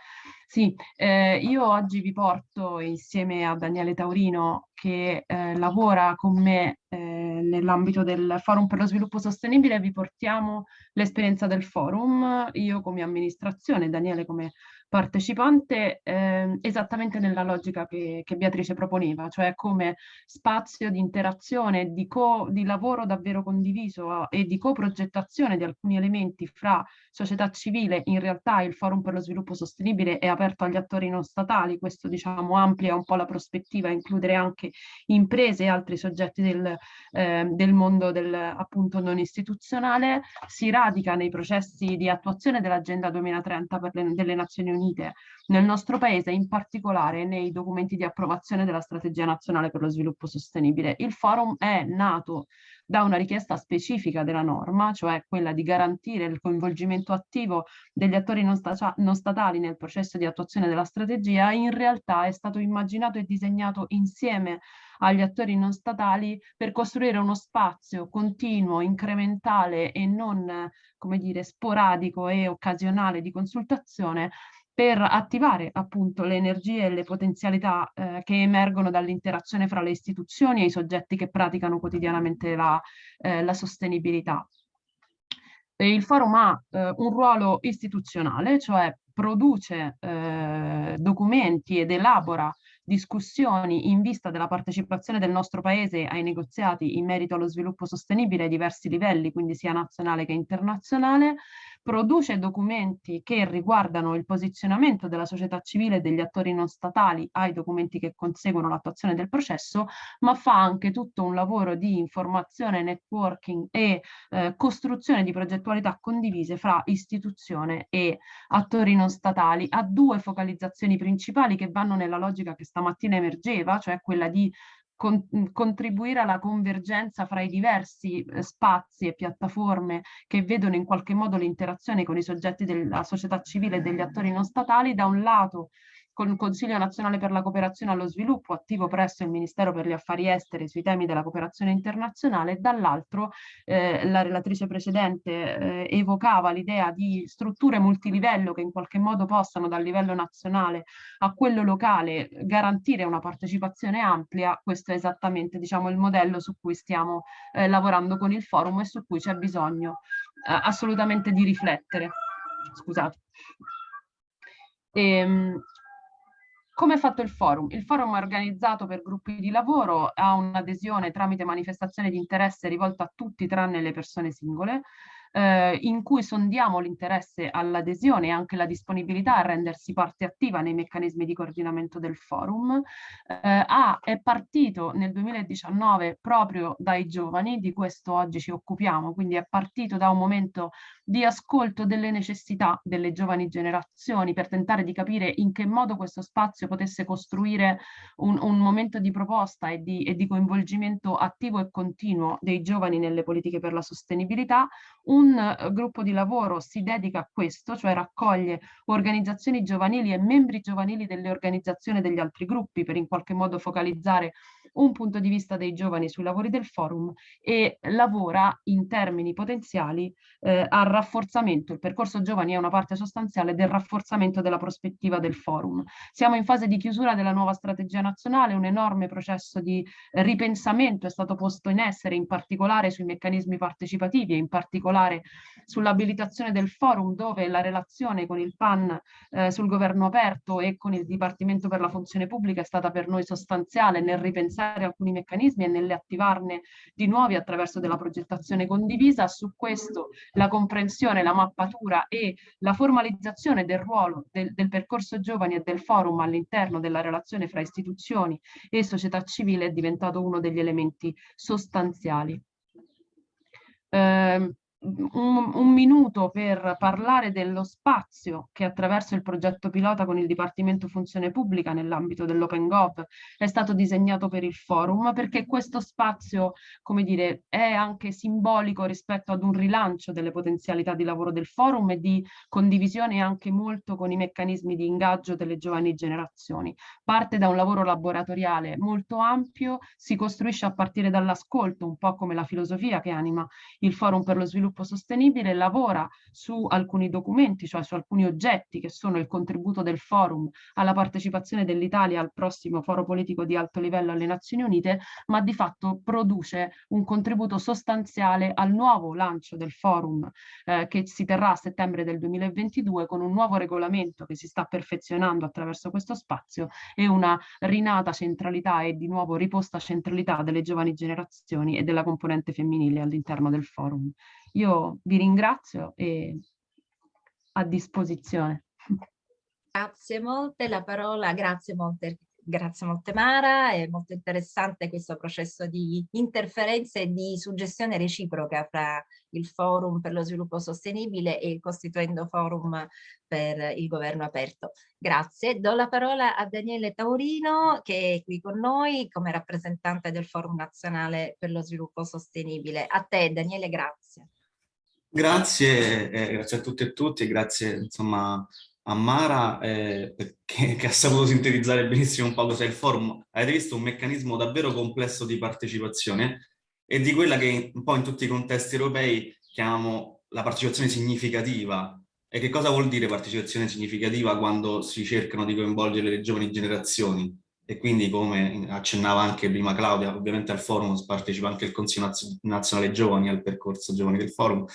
Sì, eh, io oggi vi porto insieme a Daniele Taurino che eh, lavora con me eh, nell'ambito del Forum per lo Sviluppo Sostenibile, vi portiamo l'esperienza del forum, io come amministrazione, Daniele come partecipante eh, esattamente nella logica che, che, Beatrice proponeva, cioè come spazio di interazione, di, co, di lavoro davvero condiviso e di coprogettazione di alcuni elementi fra società civile, in realtà il Forum per lo Sviluppo Sostenibile è aperto agli attori non statali, questo diciamo amplia un po' la prospettiva, includere anche imprese e altri soggetti del, eh, del mondo del, appunto non istituzionale, si radica nei processi di attuazione dell'Agenda 2030 per le, delle Nazioni Unite Unite nel nostro paese, in particolare nei documenti di approvazione della Strategia Nazionale per lo Sviluppo Sostenibile. Il forum è nato da una richiesta specifica della norma, cioè quella di garantire il coinvolgimento attivo degli attori non, sta non, statali nel processo di attuazione della strategia, in realtà è stato immaginato e disegnato insieme agli attori non statali per costruire uno spazio continuo, incrementale e non, come dire, sporadico e occasionale di consultazione per attivare appunto le energie e le potenzialità eh, che emergono dall'interazione fra le istituzioni e i soggetti che praticano quotidianamente la, eh, la sostenibilità. Il forum ha eh, un ruolo istituzionale, cioè produce eh, documenti ed elabora discussioni in vista della partecipazione del nostro Paese ai negoziati in merito allo sviluppo sostenibile ai diversi livelli, quindi sia nazionale che internazionale, produce documenti che riguardano il posizionamento della società civile e degli attori non statali ai documenti che conseguono l'attuazione del processo, ma fa anche tutto un lavoro di informazione, networking e eh, costruzione di progettualità condivise fra istituzione e attori non statali. Ha due focalizzazioni principali che vanno nella logica che stamattina emergeva, cioè quella di con, contribuire alla convergenza fra i diversi eh, spazi e piattaforme che vedono in qualche modo l'interazione con i soggetti della società civile e degli attori non statali, da un lato con il Consiglio nazionale per la cooperazione allo sviluppo attivo presso il Ministero per gli affari esteri sui temi della cooperazione internazionale dall'altro eh, la relatrice precedente eh, evocava l'idea di strutture multilivello che in qualche modo possano dal livello nazionale a quello locale garantire una partecipazione ampia, questo è esattamente diciamo, il modello su cui stiamo eh, lavorando con il forum e su cui c'è bisogno eh, assolutamente di riflettere. Scusate. Ehm, come è fatto il forum? Il forum è organizzato per gruppi di lavoro, ha un'adesione tramite manifestazione di interesse rivolta a tutti tranne le persone singole. Eh, in cui sondiamo l'interesse all'adesione e anche la disponibilità a rendersi parte attiva nei meccanismi di coordinamento del forum. Eh, A è partito nel 2019 proprio dai giovani, di questo oggi ci occupiamo, quindi è partito da un momento di ascolto delle necessità delle giovani generazioni per tentare di capire in che modo questo spazio potesse costruire un, un momento di proposta e di, e di coinvolgimento attivo e continuo dei giovani nelle politiche per la sostenibilità. Un uh, gruppo di lavoro si dedica a questo, cioè raccoglie organizzazioni giovanili e membri giovanili delle organizzazioni degli altri gruppi per in qualche modo focalizzare un punto di vista dei giovani sui lavori del forum e lavora in termini potenziali eh, al rafforzamento, il percorso giovani è una parte sostanziale del rafforzamento della prospettiva del forum. Siamo in fase di chiusura della nuova strategia nazionale, un enorme processo di ripensamento è stato posto in essere in particolare sui meccanismi partecipativi e in particolare sull'abilitazione del forum dove la relazione con il PAN eh, sul governo aperto e con il Dipartimento per la funzione pubblica è stata per noi sostanziale nel ripensare alcuni meccanismi e nell'attivarne di nuovi attraverso della progettazione condivisa. Su questo la comprensione, la mappatura e la formalizzazione del ruolo del, del percorso giovani e del forum all'interno della relazione fra istituzioni e società civile è diventato uno degli elementi sostanziali. Eh, un, un, minuto per parlare dello spazio che attraverso il progetto pilota con il Dipartimento Funzione Pubblica nell'ambito dell'Open Gov è stato disegnato per il forum, perché questo spazio, come dire, è anche simbolico rispetto ad un rilancio delle potenzialità di lavoro del forum e di condivisione anche molto con i meccanismi di ingaggio delle giovani generazioni. Parte da un lavoro laboratoriale molto ampio, si costruisce a partire dall'ascolto, un po' come la filosofia che anima il Forum per lo Sviluppo sviluppo sostenibile lavora su alcuni documenti, cioè su alcuni oggetti che sono il contributo del forum alla partecipazione dell'Italia al prossimo foro politico di alto livello alle Nazioni Unite, ma di fatto produce un contributo sostanziale al nuovo lancio del forum eh, che si terrà a settembre del 2022 con un nuovo regolamento che si sta perfezionando attraverso questo spazio e una rinata centralità e di nuovo riposta centralità delle giovani generazioni e della componente femminile all'interno del forum. Io vi ringrazio e a disposizione. Grazie molte, la parola, grazie molte, grazie molte Mara, è molto interessante questo processo di interferenza e di suggestione reciproca fra il Forum per lo sviluppo sostenibile e il Costituendo Forum per il governo aperto. Grazie. Do la parola a Daniele Taurino che è qui con noi come rappresentante del Forum Nazionale per lo Sviluppo Sostenibile. A te Daniele, grazie. Grazie, eh, grazie a tutti e tutti, grazie insomma a Mara eh, che, che, ha saputo sintetizzare benissimo un po' cos'è il forum. Avete visto un meccanismo davvero complesso di partecipazione e di quella che un po' in tutti i contesti europei chiamiamo la partecipazione significativa. E che cosa vuol dire partecipazione significativa quando si cercano di coinvolgere le giovani generazioni? E quindi, come accennava anche prima Claudia, ovviamente al forum partecipa anche il Consiglio Nazionale Giovani, al percorso Giovani del forum.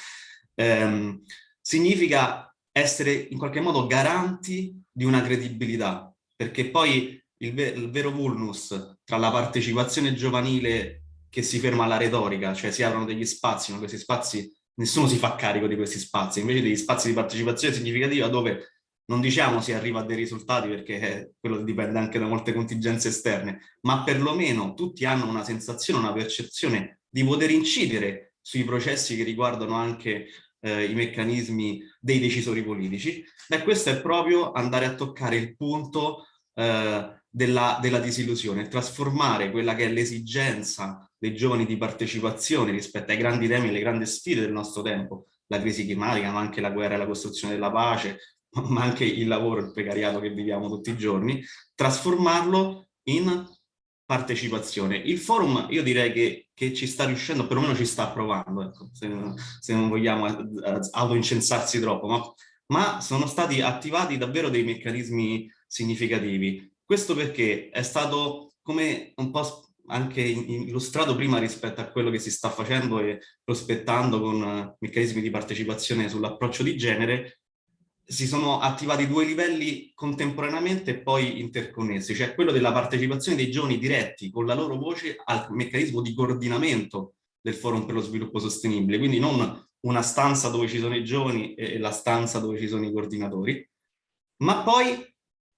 Ehm, significa essere in qualche modo garanti di una credibilità, perché poi il, ve il vero vulnus tra la partecipazione giovanile che si ferma alla retorica, cioè si aprono degli spazi, ma questi spazi, nessuno si fa carico di questi spazi, invece degli spazi di partecipazione significativa dove non diciamo si arriva a dei risultati perché quello dipende anche da molte contingenze esterne, ma perlomeno tutti hanno una sensazione, una percezione di poter incidere sui processi che riguardano anche eh, i meccanismi dei decisori politici, beh questo è proprio andare a toccare il punto eh, della, della disillusione, trasformare quella che è l'esigenza dei giovani di partecipazione rispetto ai grandi temi e alle grandi sfide del nostro tempo, la crisi climatica, ma anche la guerra e la costruzione della pace, ma anche il lavoro il precariato che viviamo tutti i giorni, trasformarlo in partecipazione. Il forum io direi che, che ci sta riuscendo, perlomeno ci sta provando, ecco, se, se, non vogliamo autoincensarsi troppo, ma, ma sono stati attivati davvero dei meccanismi significativi. Questo perché è stato come un po' anche illustrato prima rispetto a quello che si sta facendo e prospettando con meccanismi di partecipazione sull'approccio di genere, si sono attivati due livelli contemporaneamente e poi interconnessi, cioè quello della partecipazione dei giovani diretti con la loro voce al meccanismo di coordinamento del Forum per lo Sviluppo Sostenibile, quindi non una stanza dove ci sono i giovani e la stanza dove ci sono i coordinatori, ma poi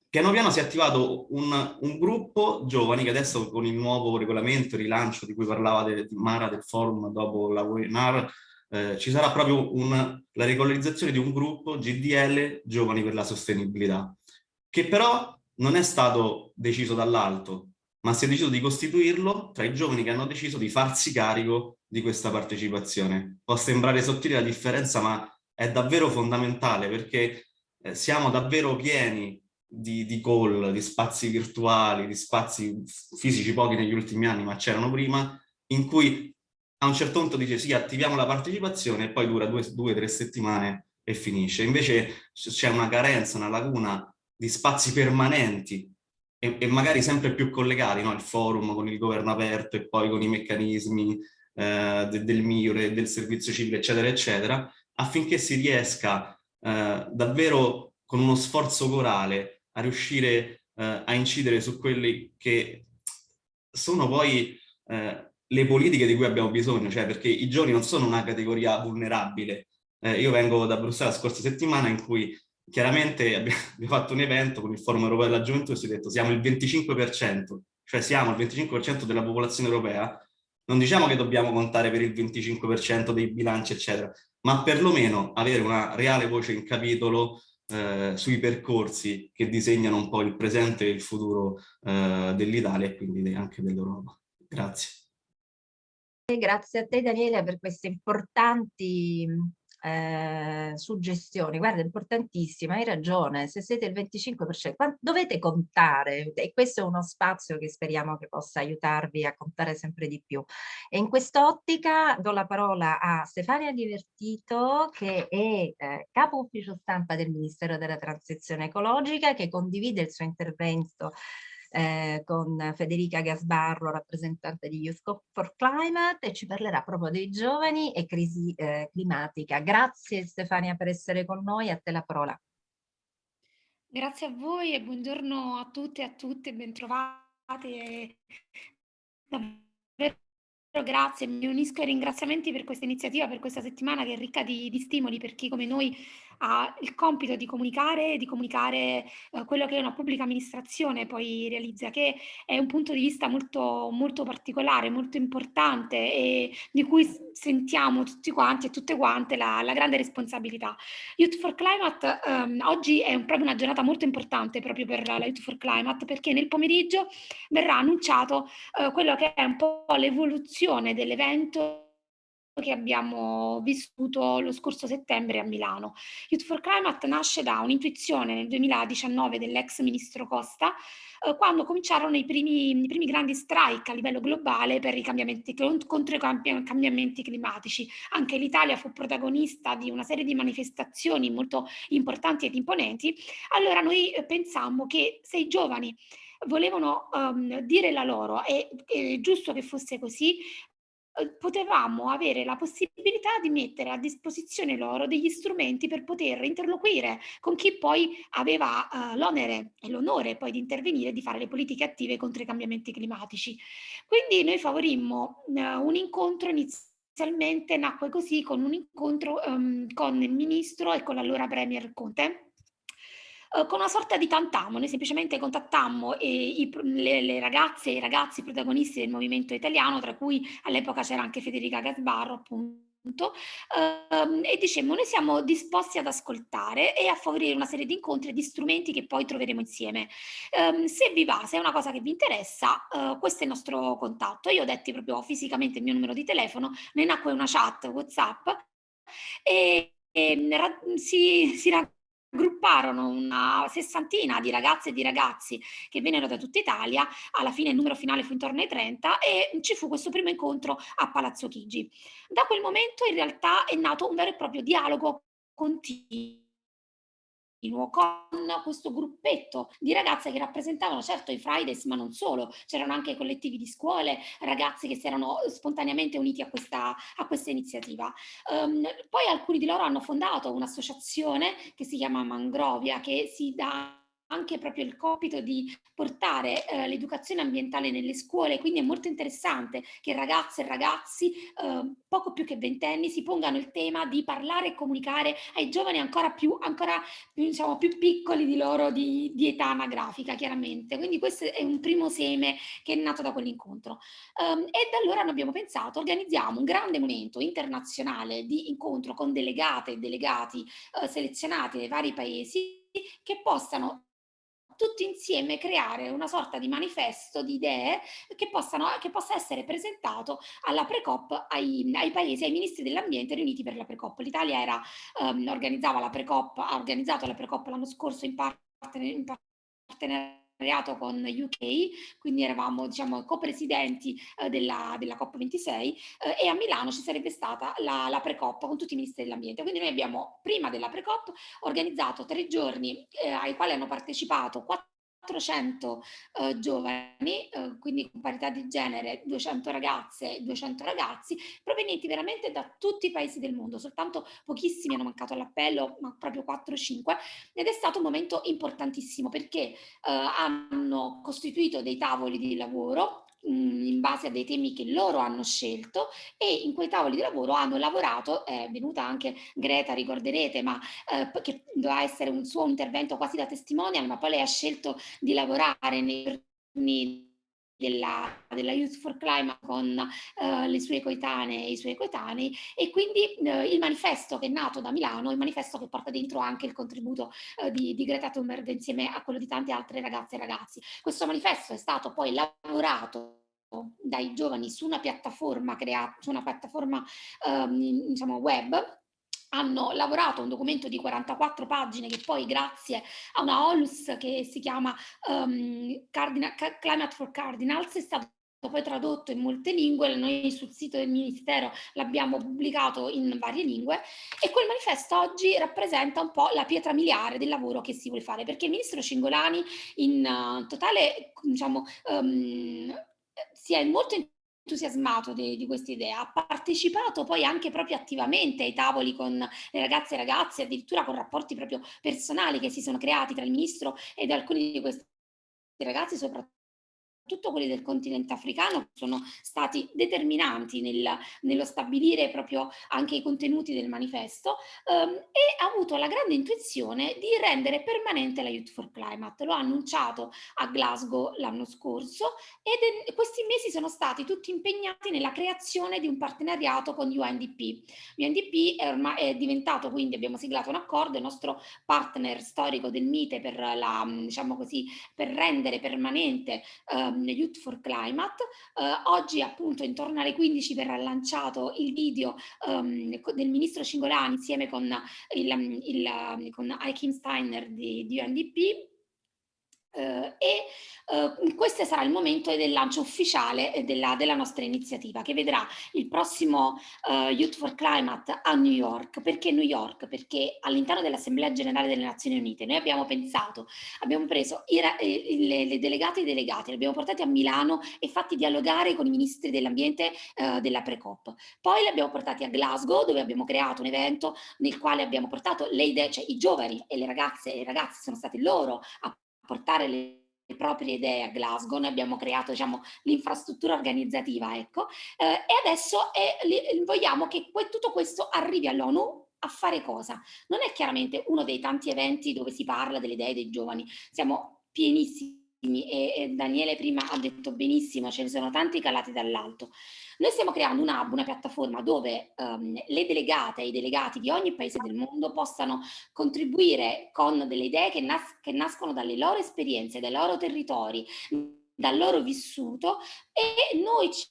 piano piano si è attivato un, un gruppo giovani che adesso con il nuovo regolamento, il rilancio di cui parlava de, Mara del forum dopo la webinar, eh, ci sarà proprio un, la regolarizzazione di un gruppo GDL Giovani per la Sostenibilità, che però non è stato deciso dall'alto, ma si è deciso di costituirlo tra i giovani che hanno deciso di farsi carico di questa partecipazione. Può sembrare sottile la differenza, ma è davvero fondamentale perché eh, siamo davvero pieni di, di call, di spazi virtuali, di spazi fisici pochi negli ultimi anni, ma c'erano prima, in cui a un certo punto dice sì, attiviamo la partecipazione e poi dura due o tre settimane e finisce. Invece c'è una carenza, una laguna di spazi permanenti e, e magari sempre più collegati, no? il forum con il governo aperto e poi con i meccanismi eh, de, del MIURE, del servizio civile, eccetera, eccetera, affinché si riesca eh, davvero con uno sforzo corale a riuscire eh, a incidere su quelli che sono poi eh, le politiche di cui abbiamo bisogno, cioè perché i giovani non sono una categoria vulnerabile. Eh, io vengo da Bruxelles la scorsa settimana in cui chiaramente *laughs* abbiamo fatto un evento con il Forum Europeo della Gioventù e si è detto siamo il 25%, cioè siamo il 25% della popolazione europea, non diciamo che dobbiamo contare per il 25% dei bilanci eccetera, ma perlomeno avere una reale voce in capitolo eh, sui percorsi che disegnano un po' il presente e il futuro eh, dell'Italia e quindi anche dell'Europa. Grazie. Grazie a te Daniele per queste importanti eh, suggestioni, guarda, importantissima, hai ragione, se siete il 25%, dovete contare e questo è uno spazio che speriamo che possa aiutarvi a contare sempre di più. E in quest'ottica do la parola a Stefania Divertito che è eh, capo ufficio stampa del Ministero della Transizione Ecologica che condivide il suo intervento eh, con Federica Gasbarro, rappresentante di Youth for Climate, e ci parlerà proprio dei giovani e crisi eh, climatica. Grazie Stefania per essere con noi, a te la parola. Grazie a voi e buongiorno a tutte e a tutte, bentrovate. Davvero grazie, mi unisco ai ringraziamenti per questa iniziativa, per questa settimana che è ricca di, di stimoli per chi come noi ha il compito di comunicare, di comunicare eh, quello che una pubblica amministrazione poi realizza, che è un punto di vista molto, molto particolare, molto importante e di cui sentiamo tutti quanti e tutte quante la, la grande responsabilità. Youth for Climate ehm, oggi è un, proprio una giornata molto importante proprio per la Youth for Climate perché nel pomeriggio verrà annunciato eh, quello che è un po' l'evoluzione dell'evento che abbiamo vissuto lo scorso settembre a Milano. Youth for Climate nasce da un'intuizione nel 2019 dell'ex ministro Costa, eh, quando cominciarono i primi, i primi, grandi strike a livello globale per i cambiamenti, contro i cambiamenti climatici. Anche l'Italia fu protagonista di una serie di manifestazioni molto importanti ed imponenti. Allora noi eh, pensammo che se i giovani volevano um, dire la loro e è giusto che fosse così, potevamo avere la possibilità di mettere a disposizione loro degli strumenti per poter interloquire con chi poi aveva uh, l'onere e l'onore poi di intervenire e di fare le politiche attive contro i cambiamenti climatici. Quindi noi favorimmo uh, un incontro inizialmente nacque così con un incontro um, con il ministro e con l'allora premier Conte eh, con una sorta di tantamo, noi semplicemente contattammo eh, i, le, le, ragazze e i ragazzi protagonisti del movimento italiano, tra cui all'epoca c'era anche Federica Gasbarro, appunto, Uh, e dicemmo noi siamo disposti ad ascoltare e a favorire una serie di incontri e di strumenti che poi troveremo insieme. Um, se vi va, se è una cosa che vi interessa, uh, questo è il nostro contatto. Io ho detto proprio fisicamente il mio numero di telefono, ne nacque una chat WhatsApp e, e si, si racconta Grupparono una sessantina di ragazze e di ragazzi che vennero da tutta Italia, alla fine il numero finale fu intorno ai 30 e ci fu questo primo incontro a Palazzo Chigi. Da quel momento in realtà è nato un vero e proprio dialogo continuo con questo gruppetto di ragazze che rappresentavano certo i Fridays ma non solo, c'erano anche collettivi di scuole, ragazzi che si erano spontaneamente uniti a questa, a questa iniziativa. Um, poi alcuni di loro hanno fondato un'associazione che si chiama Mangrovia che si dà anche proprio il compito di portare eh, l'educazione ambientale nelle scuole, quindi è molto interessante che ragazze e ragazzi eh, poco più che ventenni si pongano il tema di parlare e comunicare ai giovani ancora più, ancora diciamo, più piccoli di loro di, di, età anagrafica chiaramente, quindi questo è un primo seme che è nato da quell'incontro. Um, e da allora noi abbiamo pensato organizziamo un grande momento internazionale di incontro con delegate e delegati uh, selezionati dai vari paesi che possano tutti insieme creare una sorta di manifesto di idee che, possano, che possa essere presentato alla Precop ai, ai paesi, ai ministri dell'ambiente riuniti per la Precop. L'Italia era, um, organizzava la Precop, ha organizzato la Precop l'anno scorso in, partner, in partenariato con UK, quindi eravamo diciamo copresidenti eh, della, della COP26 eh, e a Milano ci sarebbe stata la, la pre-COP con tutti i ministri dell'ambiente. Quindi noi abbiamo prima della pre-COP organizzato tre giorni eh, ai quali hanno partecipato 400 eh, giovani, eh, quindi con parità di genere 200 ragazze e 200 ragazzi, provenienti veramente da tutti i paesi del mondo, soltanto pochissimi hanno mancato all'appello, ma proprio 4-5, ed è stato un momento importantissimo perché eh, hanno costituito dei tavoli di lavoro Mhmm, in base a dei temi che loro hanno scelto e in quei tavoli di lavoro hanno lavorato, è venuta anche Greta, ricorderete, ma eh, che doveva essere un suo intervento quasi da testimonial, ma poi lei ha scelto di lavorare nei giorni della, della, Youth for Climate con uh, le sue coetanee e i suoi coetanei e quindi uh, il manifesto che è nato da Milano, il manifesto che porta dentro anche il contributo uh, di, di, Greta Thunberg insieme a quello di tante altre ragazze e ragazzi. Questo manifesto è stato poi lavorato dai giovani su una piattaforma creata, su una piattaforma um, diciamo web hanno lavorato un documento di 44 pagine che poi grazie a una OLUS che si chiama um, Cardinal, Climate for Cardinals è stato poi tradotto in molte lingue, noi sul sito del Ministero l'abbiamo pubblicato in varie lingue e quel manifesto oggi rappresenta un po' la pietra miliare del lavoro che si vuole fare, perché il Ministro Cingolani in uh, totale, diciamo, um, si è molto entusiasmato di, di questa idea, ha partecipato poi anche proprio attivamente ai tavoli con le ragazze e ragazzi, addirittura con rapporti proprio personali che si sono creati tra il ministro ed alcuni di questi ragazzi, soprattutto soprattutto quelli del continente africano, sono stati determinanti nel, nello stabilire proprio anche i contenuti del manifesto ehm, e ha avuto la grande intuizione di rendere permanente la Youth for Climate. Lo ha annunciato a Glasgow l'anno scorso ed questi mesi sono stati tutti impegnati nella creazione di un partenariato con UNDP. UNDP è, ormai, è diventato, quindi abbiamo siglato un accordo, il nostro partner storico del MITE per, la, diciamo così, per rendere permanente um, Youth for Climate. Eh, oggi appunto intorno alle 15 verrà lanciato il video um, del ministro Cingolani insieme con, il, il, con Steiner di, di UNDP Uh, e uh, questo sarà il momento del lancio ufficiale della, della nostra iniziativa che vedrà il prossimo uh, Youth for Climate a New York. Perché New York? Perché all'interno dell'Assemblea Generale delle Nazioni Unite noi abbiamo pensato, abbiamo preso i, i, le, le, delegate e i delegati, li abbiamo portati a Milano e fatti dialogare con i ministri dell'ambiente della Pre-COP. Poi li abbiamo portati a Glasgow dove abbiamo creato un evento nel quale abbiamo portato le idee, cioè i giovani e le ragazze e i ragazzi sono stati loro a portare le proprie idee a Glasgow, noi abbiamo creato diciamo, l'infrastruttura organizzativa, ecco, eh, e adesso li, vogliamo che tutto questo arrivi all'ONU a fare cosa? Non è chiaramente uno dei tanti eventi dove si parla delle idee dei giovani, siamo pienissimi e, Daniele prima ha detto benissimo, ce ne sono tanti calati dall'alto. Noi stiamo creando un hub, una piattaforma dove um, le delegate e i delegati di ogni paese del mondo possano contribuire con delle idee che, nas che nascono dalle loro esperienze, dai loro territori, dal loro vissuto e noi ci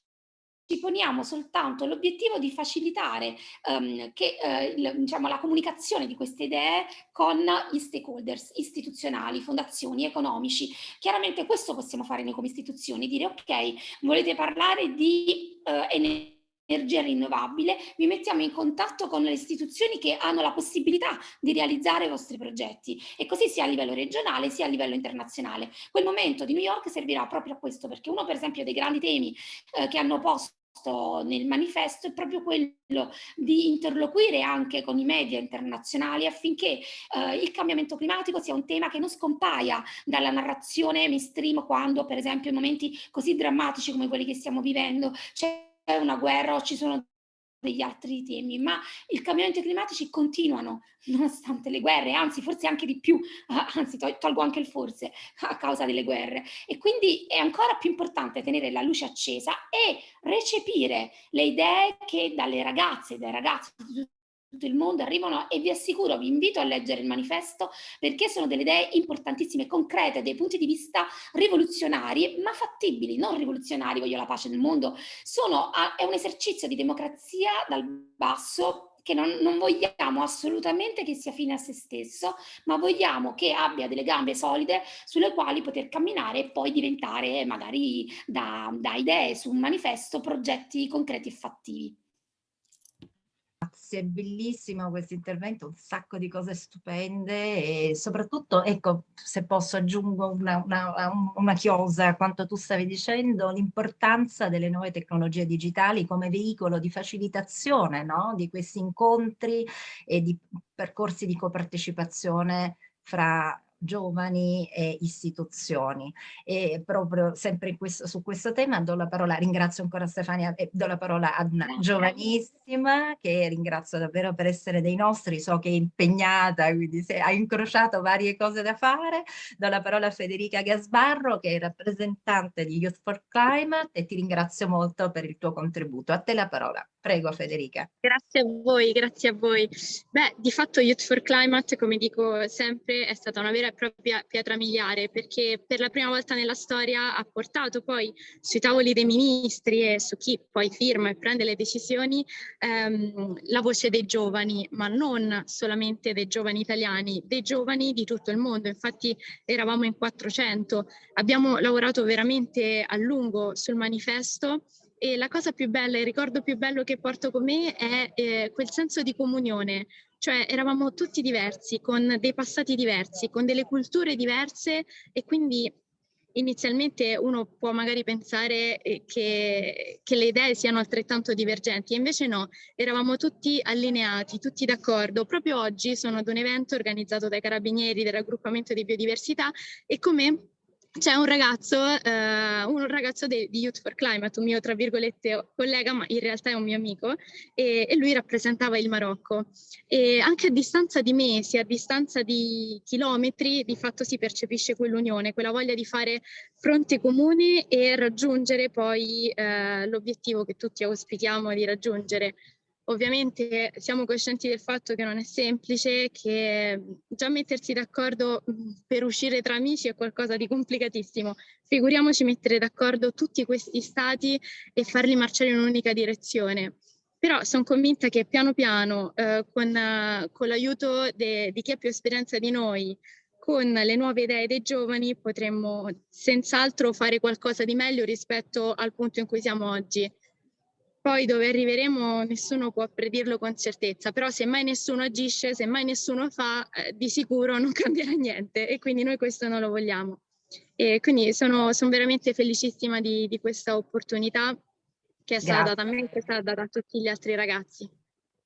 ci poniamo soltanto l'obiettivo di facilitare um, che, uh, il, diciamo, la comunicazione di queste idee con gli stakeholders istituzionali, fondazioni, economici. Chiaramente questo possiamo fare noi come istituzioni, dire ok, volete parlare di uh, energia energia rinnovabile, vi mettiamo in contatto con le istituzioni che hanno la possibilità di realizzare i vostri progetti e così sia a livello regionale sia a livello internazionale. Quel momento di New York servirà proprio a questo perché uno per esempio dei grandi temi eh, che hanno posto nel manifesto è proprio quello di interloquire anche con i media internazionali affinché eh, il cambiamento climatico sia un tema che non scompaia dalla narrazione mainstream quando per esempio in momenti così drammatici come quelli che stiamo vivendo c'è una guerra o ci sono degli altri temi, ma i cambiamenti climatici continuano *laughs* nonostante le guerre, anzi forse anche di più, *laughs* anzi tolgo anche il forse *laughs* a causa delle guerre. E quindi è ancora più importante tenere la luce accesa e recepire le idee che dalle ragazze dai ragazzi di tutto il mondo arrivano e vi assicuro, vi invito a leggere il manifesto perché sono delle idee importantissime, concrete, dei punti di vista rivoluzionari, ma fattibili, non rivoluzionari, voglio la pace nel mondo, sono, è un esercizio di democrazia dal basso che non, non, vogliamo assolutamente che sia fine a se stesso, ma vogliamo che abbia delle gambe solide sulle quali poter camminare e poi diventare magari da, da idee su un manifesto progetti concreti e fattivi grazie, bellissimo questo intervento, un sacco di cose stupende e soprattutto, ecco, se posso aggiungo una, una, una chiosa a quanto tu stavi dicendo, l'importanza delle nuove tecnologie digitali come veicolo di facilitazione no? di questi incontri e di percorsi di copartecipazione fra giovani e istituzioni. E proprio sempre questo, su questo tema do la parola, ringrazio ancora Stefania e do la parola ad una giovanissima che ringrazio davvero per essere dei nostri, so che è impegnata, quindi se ha incrociato varie cose da fare. Do la parola a Federica Gasbarro che è rappresentante di Youth for Climate e ti ringrazio molto per il tuo contributo. A te la parola. Prego Federica. Grazie a voi, grazie a voi. Beh, di fatto Youth for Climate, come dico sempre, è stata una vera e propria pietra miliare perché per la prima volta nella storia ha portato poi sui tavoli dei ministri e su chi poi firma e prende le decisioni ehm, la voce dei giovani, ma non solamente dei giovani italiani, dei giovani di tutto il mondo. Infatti eravamo in 400, abbiamo lavorato veramente a lungo sul manifesto e la cosa più bella, il ricordo più bello che porto con me è eh, quel senso di comunione, cioè eravamo tutti diversi, con dei passati diversi, con delle culture diverse e quindi inizialmente uno può magari pensare eh, che, che, le idee siano altrettanto divergenti, invece no, eravamo tutti allineati, tutti d'accordo. Proprio oggi sono ad un evento organizzato dai Carabinieri del raggruppamento di biodiversità e come c'è un ragazzo, eh, un ragazzo di Youth for Climate, un mio tra virgolette collega, ma in realtà è un mio amico, e, e, lui rappresentava il Marocco. E anche a distanza di mesi, a distanza di chilometri, di fatto si percepisce quell'unione, quella voglia di fare fronte comune e raggiungere poi eh, l'obiettivo che tutti auspichiamo di raggiungere, Ovviamente siamo coscienti del fatto che non è semplice, che già mettersi d'accordo per uscire tra amici è qualcosa di complicatissimo. Figuriamoci mettere d'accordo tutti questi stati e farli marciare in un'unica direzione. Però sono convinta che piano piano, eh, con, con l'aiuto di chi ha più esperienza di noi, con le nuove idee dei giovani potremmo senz'altro fare qualcosa di meglio rispetto al punto in cui siamo oggi. Poi dove arriveremo nessuno può predirlo con certezza, però se mai nessuno agisce, se mai nessuno fa, eh, di sicuro non *laughs* cambierà niente e quindi noi questo non lo vogliamo. E quindi sono, sono veramente felicissima di, di, questa opportunità che è stata data a me e che è stata data a tutti gli altri ragazzi.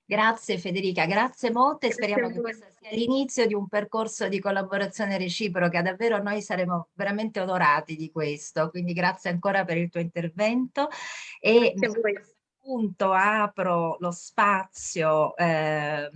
Grazie Federica, grazie molte, grazie speriamo che questo sia l'inizio di un percorso di collaborazione reciproca, davvero noi saremo veramente onorati di questo, quindi grazie ancora per il tuo intervento. E grazie a voi punto apro lo spazio eh,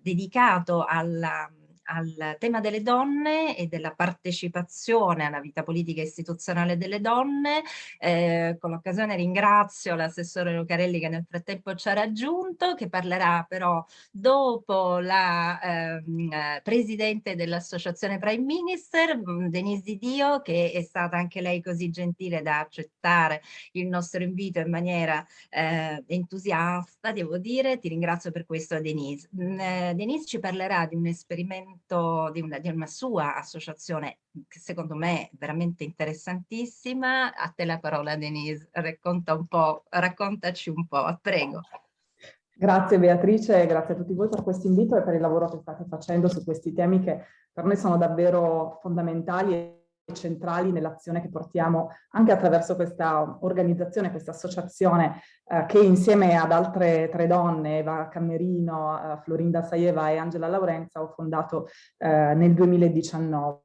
dedicato alla al tema delle donne e della partecipazione alla vita politica istituzionale delle donne. Eh, con l'occasione ringrazio l'assessore Lucarelli che nel frattempo ci ha raggiunto, che parlerà però dopo la ehm, eh, presidente dell'associazione Prime Minister, mm, Denise Di Dio, che è stata anche lei così gentile da accettare il nostro invito in maniera eh, entusiasta, devo dire. Ti ringrazio per questo Denise. Mm, eh, Denise ci parlerà di un esperimento progetto di una, di una sua associazione che secondo me è veramente interessantissima. A te la parola Denise, racconta un po', raccontaci un po', prego. Grazie Beatrice, grazie a tutti voi per questo invito e per il lavoro che state facendo su questi temi che per noi sono davvero fondamentali centrali nell'azione che portiamo anche attraverso questa organizzazione, questa associazione eh, che insieme ad altre tre donne, Eva Cammerino, eh, Florinda Saieva e Angela Laurenza, ho fondato eh, nel 2019.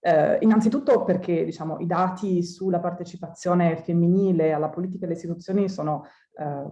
Eh, innanzitutto perché diciamo, i dati sulla partecipazione femminile alla politica e alle istituzioni sono, eh,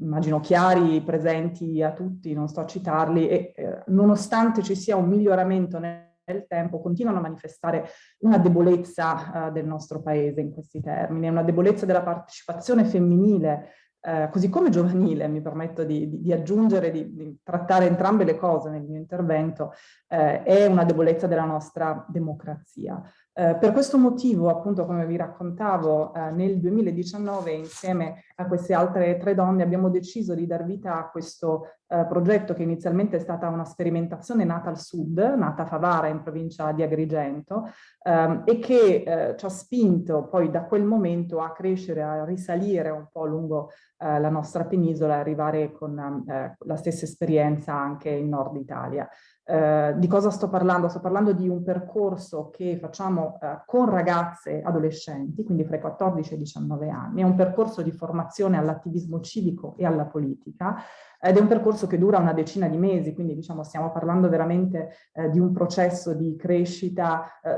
immagino, chiari, presenti a tutti, non sto a citarli, e eh, nonostante ci sia un miglioramento nel nel tempo continuano a manifestare una debolezza uh, del nostro paese in questi termini, una debolezza della partecipazione femminile, uh, così come giovanile, mi permetto di, di, di aggiungere, di, di, trattare entrambe le cose nel mio intervento, uh, è una debolezza della nostra democrazia. Eh, per questo motivo, appunto, come vi raccontavo, eh, nel 2019 insieme a queste altre tre donne abbiamo deciso di dar vita a questo eh, progetto che inizialmente è stata una sperimentazione nata al sud, nata a Favara in provincia di Agrigento ehm, e che eh, ci ha spinto poi da quel momento a crescere, a risalire un po' lungo eh, la nostra penisola e arrivare con eh, la stessa esperienza anche in Nord Italia. Eh, di cosa sto parlando? Sto parlando di un percorso che facciamo eh, con ragazze adolescenti, quindi fra i 14 e i 19 anni. È un percorso di formazione all'attivismo civico e alla politica ed è un percorso che dura una decina di mesi, quindi diciamo stiamo parlando veramente eh, di un processo di crescita eh,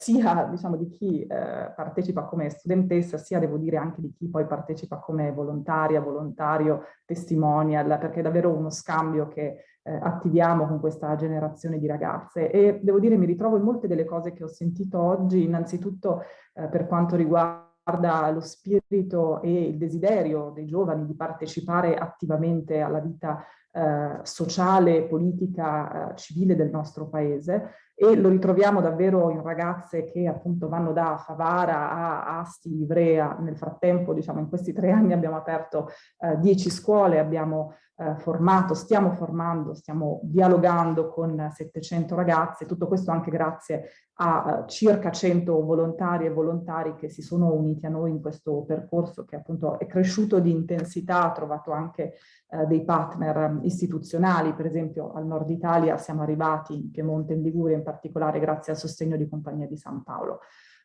sia diciamo, di chi eh, partecipa come studentessa, sia devo dire anche di chi poi partecipa come volontaria, volontario, testimonial, perché è davvero uno scambio che eh, attiviamo con questa generazione di ragazze. E devo dire mi ritrovo in molte delle cose che ho sentito oggi, innanzitutto eh, per quanto riguarda lo spirito e il desiderio dei giovani di partecipare attivamente alla vita eh, sociale, politica, eh, civile del nostro paese e lo ritroviamo davvero in ragazze che appunto vanno da Favara a Asti, Ivrea. Nel frattempo, diciamo, in questi tre anni abbiamo aperto eh, dieci scuole, abbiamo eh, formato, stiamo formando, stiamo dialogando con 700 ragazze, tutto questo anche grazie a uh, circa 100 volontari e volontari che si sono uniti a noi in questo percorso che appunto è cresciuto di intensità, ha trovato anche uh, dei partner um, istituzionali, per esempio al nord Italia siamo arrivati in Piemonte in Liguria in particolare grazie al sostegno di Compagnia di San Paolo.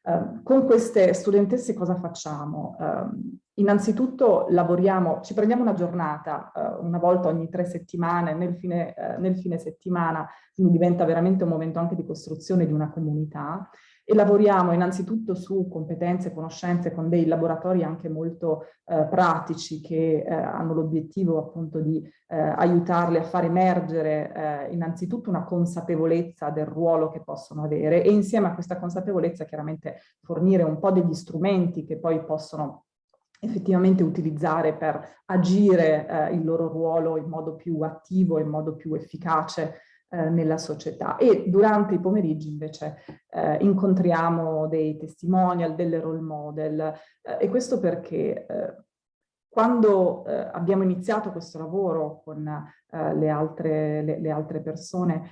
Uh, con queste studentesse cosa facciamo? Uh, innanzitutto lavoriamo, ci prendiamo una giornata, uh, una volta ogni tre settimane, nel fine, eh, nel fine settimana, quindi diventa veramente un momento anche di costruzione di una comunità e lavoriamo innanzitutto su competenze e conoscenze con dei laboratori anche molto eh, pratici che eh, hanno l'obiettivo appunto di eh, aiutarle a far emergere eh, innanzitutto una consapevolezza del ruolo che possono avere e insieme a questa consapevolezza chiaramente fornire un po' degli strumenti che poi possono effettivamente utilizzare per agire eh, il loro ruolo in modo più attivo, in modo più efficace eh, nella società e durante i pomeriggi invece eh, incontriamo dei testimonial, delle role model eh, e questo perché eh, quando eh, abbiamo iniziato questo lavoro con le altre, le, le, altre, persone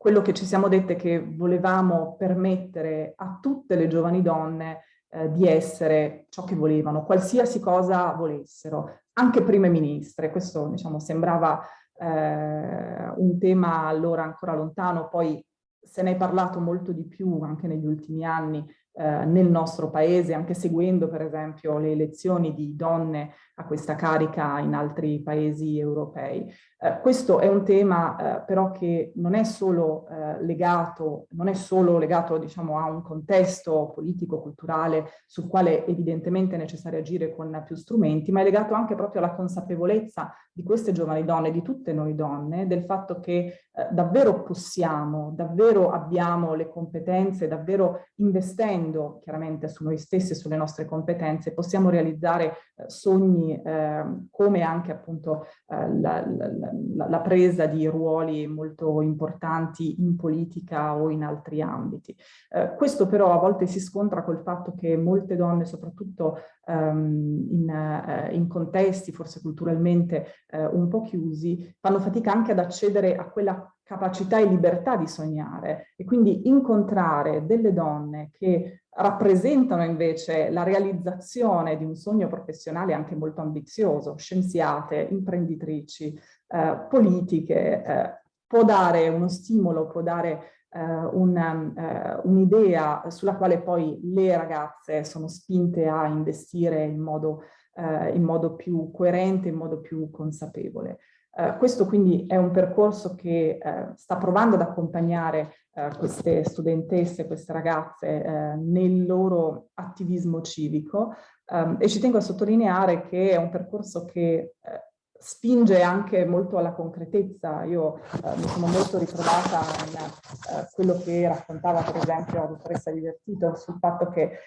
quello che ci siamo dette è che volevamo permettere a tutte le giovani donne eh, di essere ciò che volevano, qualsiasi cosa volessero, anche prime ministre. Questo diciamo, sembrava eh, un tema allora ancora lontano, poi se ne è parlato molto di più anche negli ultimi anni eh, nel nostro paese, anche seguendo per esempio le elezioni di donne a questa carica in altri paesi europei. Eh, questo è un tema eh, però che non è solo eh, legato, non è solo legato diciamo, a un contesto politico-culturale sul quale evidentemente è necessario agire con più strumenti, ma è legato anche proprio alla consapevolezza di queste giovani donne, di tutte noi donne, del fatto che eh, davvero possiamo, davvero abbiamo le competenze, davvero investendo chiaramente su noi stessi e sulle nostre competenze, possiamo realizzare sogni eh, come anche appunto eh, la, la, la, presa di ruoli molto importanti in politica o in altri ambiti. Eh, questo però a volte si scontra col fatto che molte donne, soprattutto ehm, in, eh, in, contesti forse culturalmente un po' chiusi, fanno fatica anche ad accedere a quella capacità e libertà di sognare e quindi incontrare delle donne che rappresentano invece la realizzazione di un sogno professionale anche molto ambizioso, scienziate, imprenditrici, eh, politiche, eh, può dare uno stimolo, può dare eh, un'idea un sulla quale poi le ragazze sono spinte a investire in modo, eh, in modo più coerente, in modo più consapevole. Uh, questo quindi è un percorso che uh, sta provando ad accompagnare uh, queste studentesse, queste ragazze nel loro attivismo civico um, e ci tengo a sottolineare che è un percorso che spinge anche molto alla concretezza. Io mi sono molto ritrovata in quello che raccontava per esempio la dottoressa Divertito sul fatto che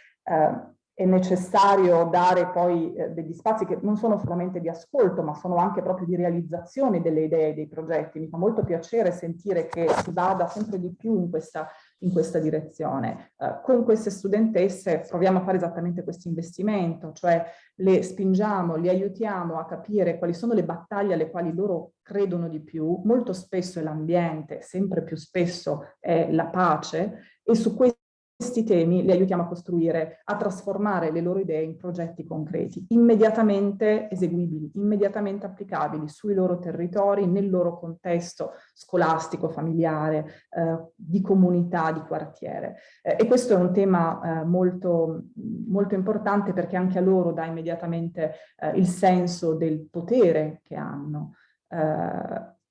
è necessario dare poi eh, degli spazi che non sono solamente di ascolto, ma sono anche proprio di realizzazione delle idee dei progetti. Mi fa molto piacere sentire che si vada sempre di più in questa, in questa direzione. Eh, con queste studentesse proviamo a fare esattamente questo investimento, cioè le spingiamo, le aiutiamo a capire quali sono le battaglie alle quali loro credono di più. Molto spesso è l'ambiente, sempre più spesso è la pace e su questo questi temi li aiutiamo a costruire, a trasformare le loro idee in progetti concreti, immediatamente eseguibili, immediatamente applicabili sui loro territori, nel loro contesto scolastico, familiare, eh, di comunità, di quartiere. Eh, e questo è un tema eh, molto, molto importante perché anche a loro dà immediatamente eh, il senso del potere che hanno.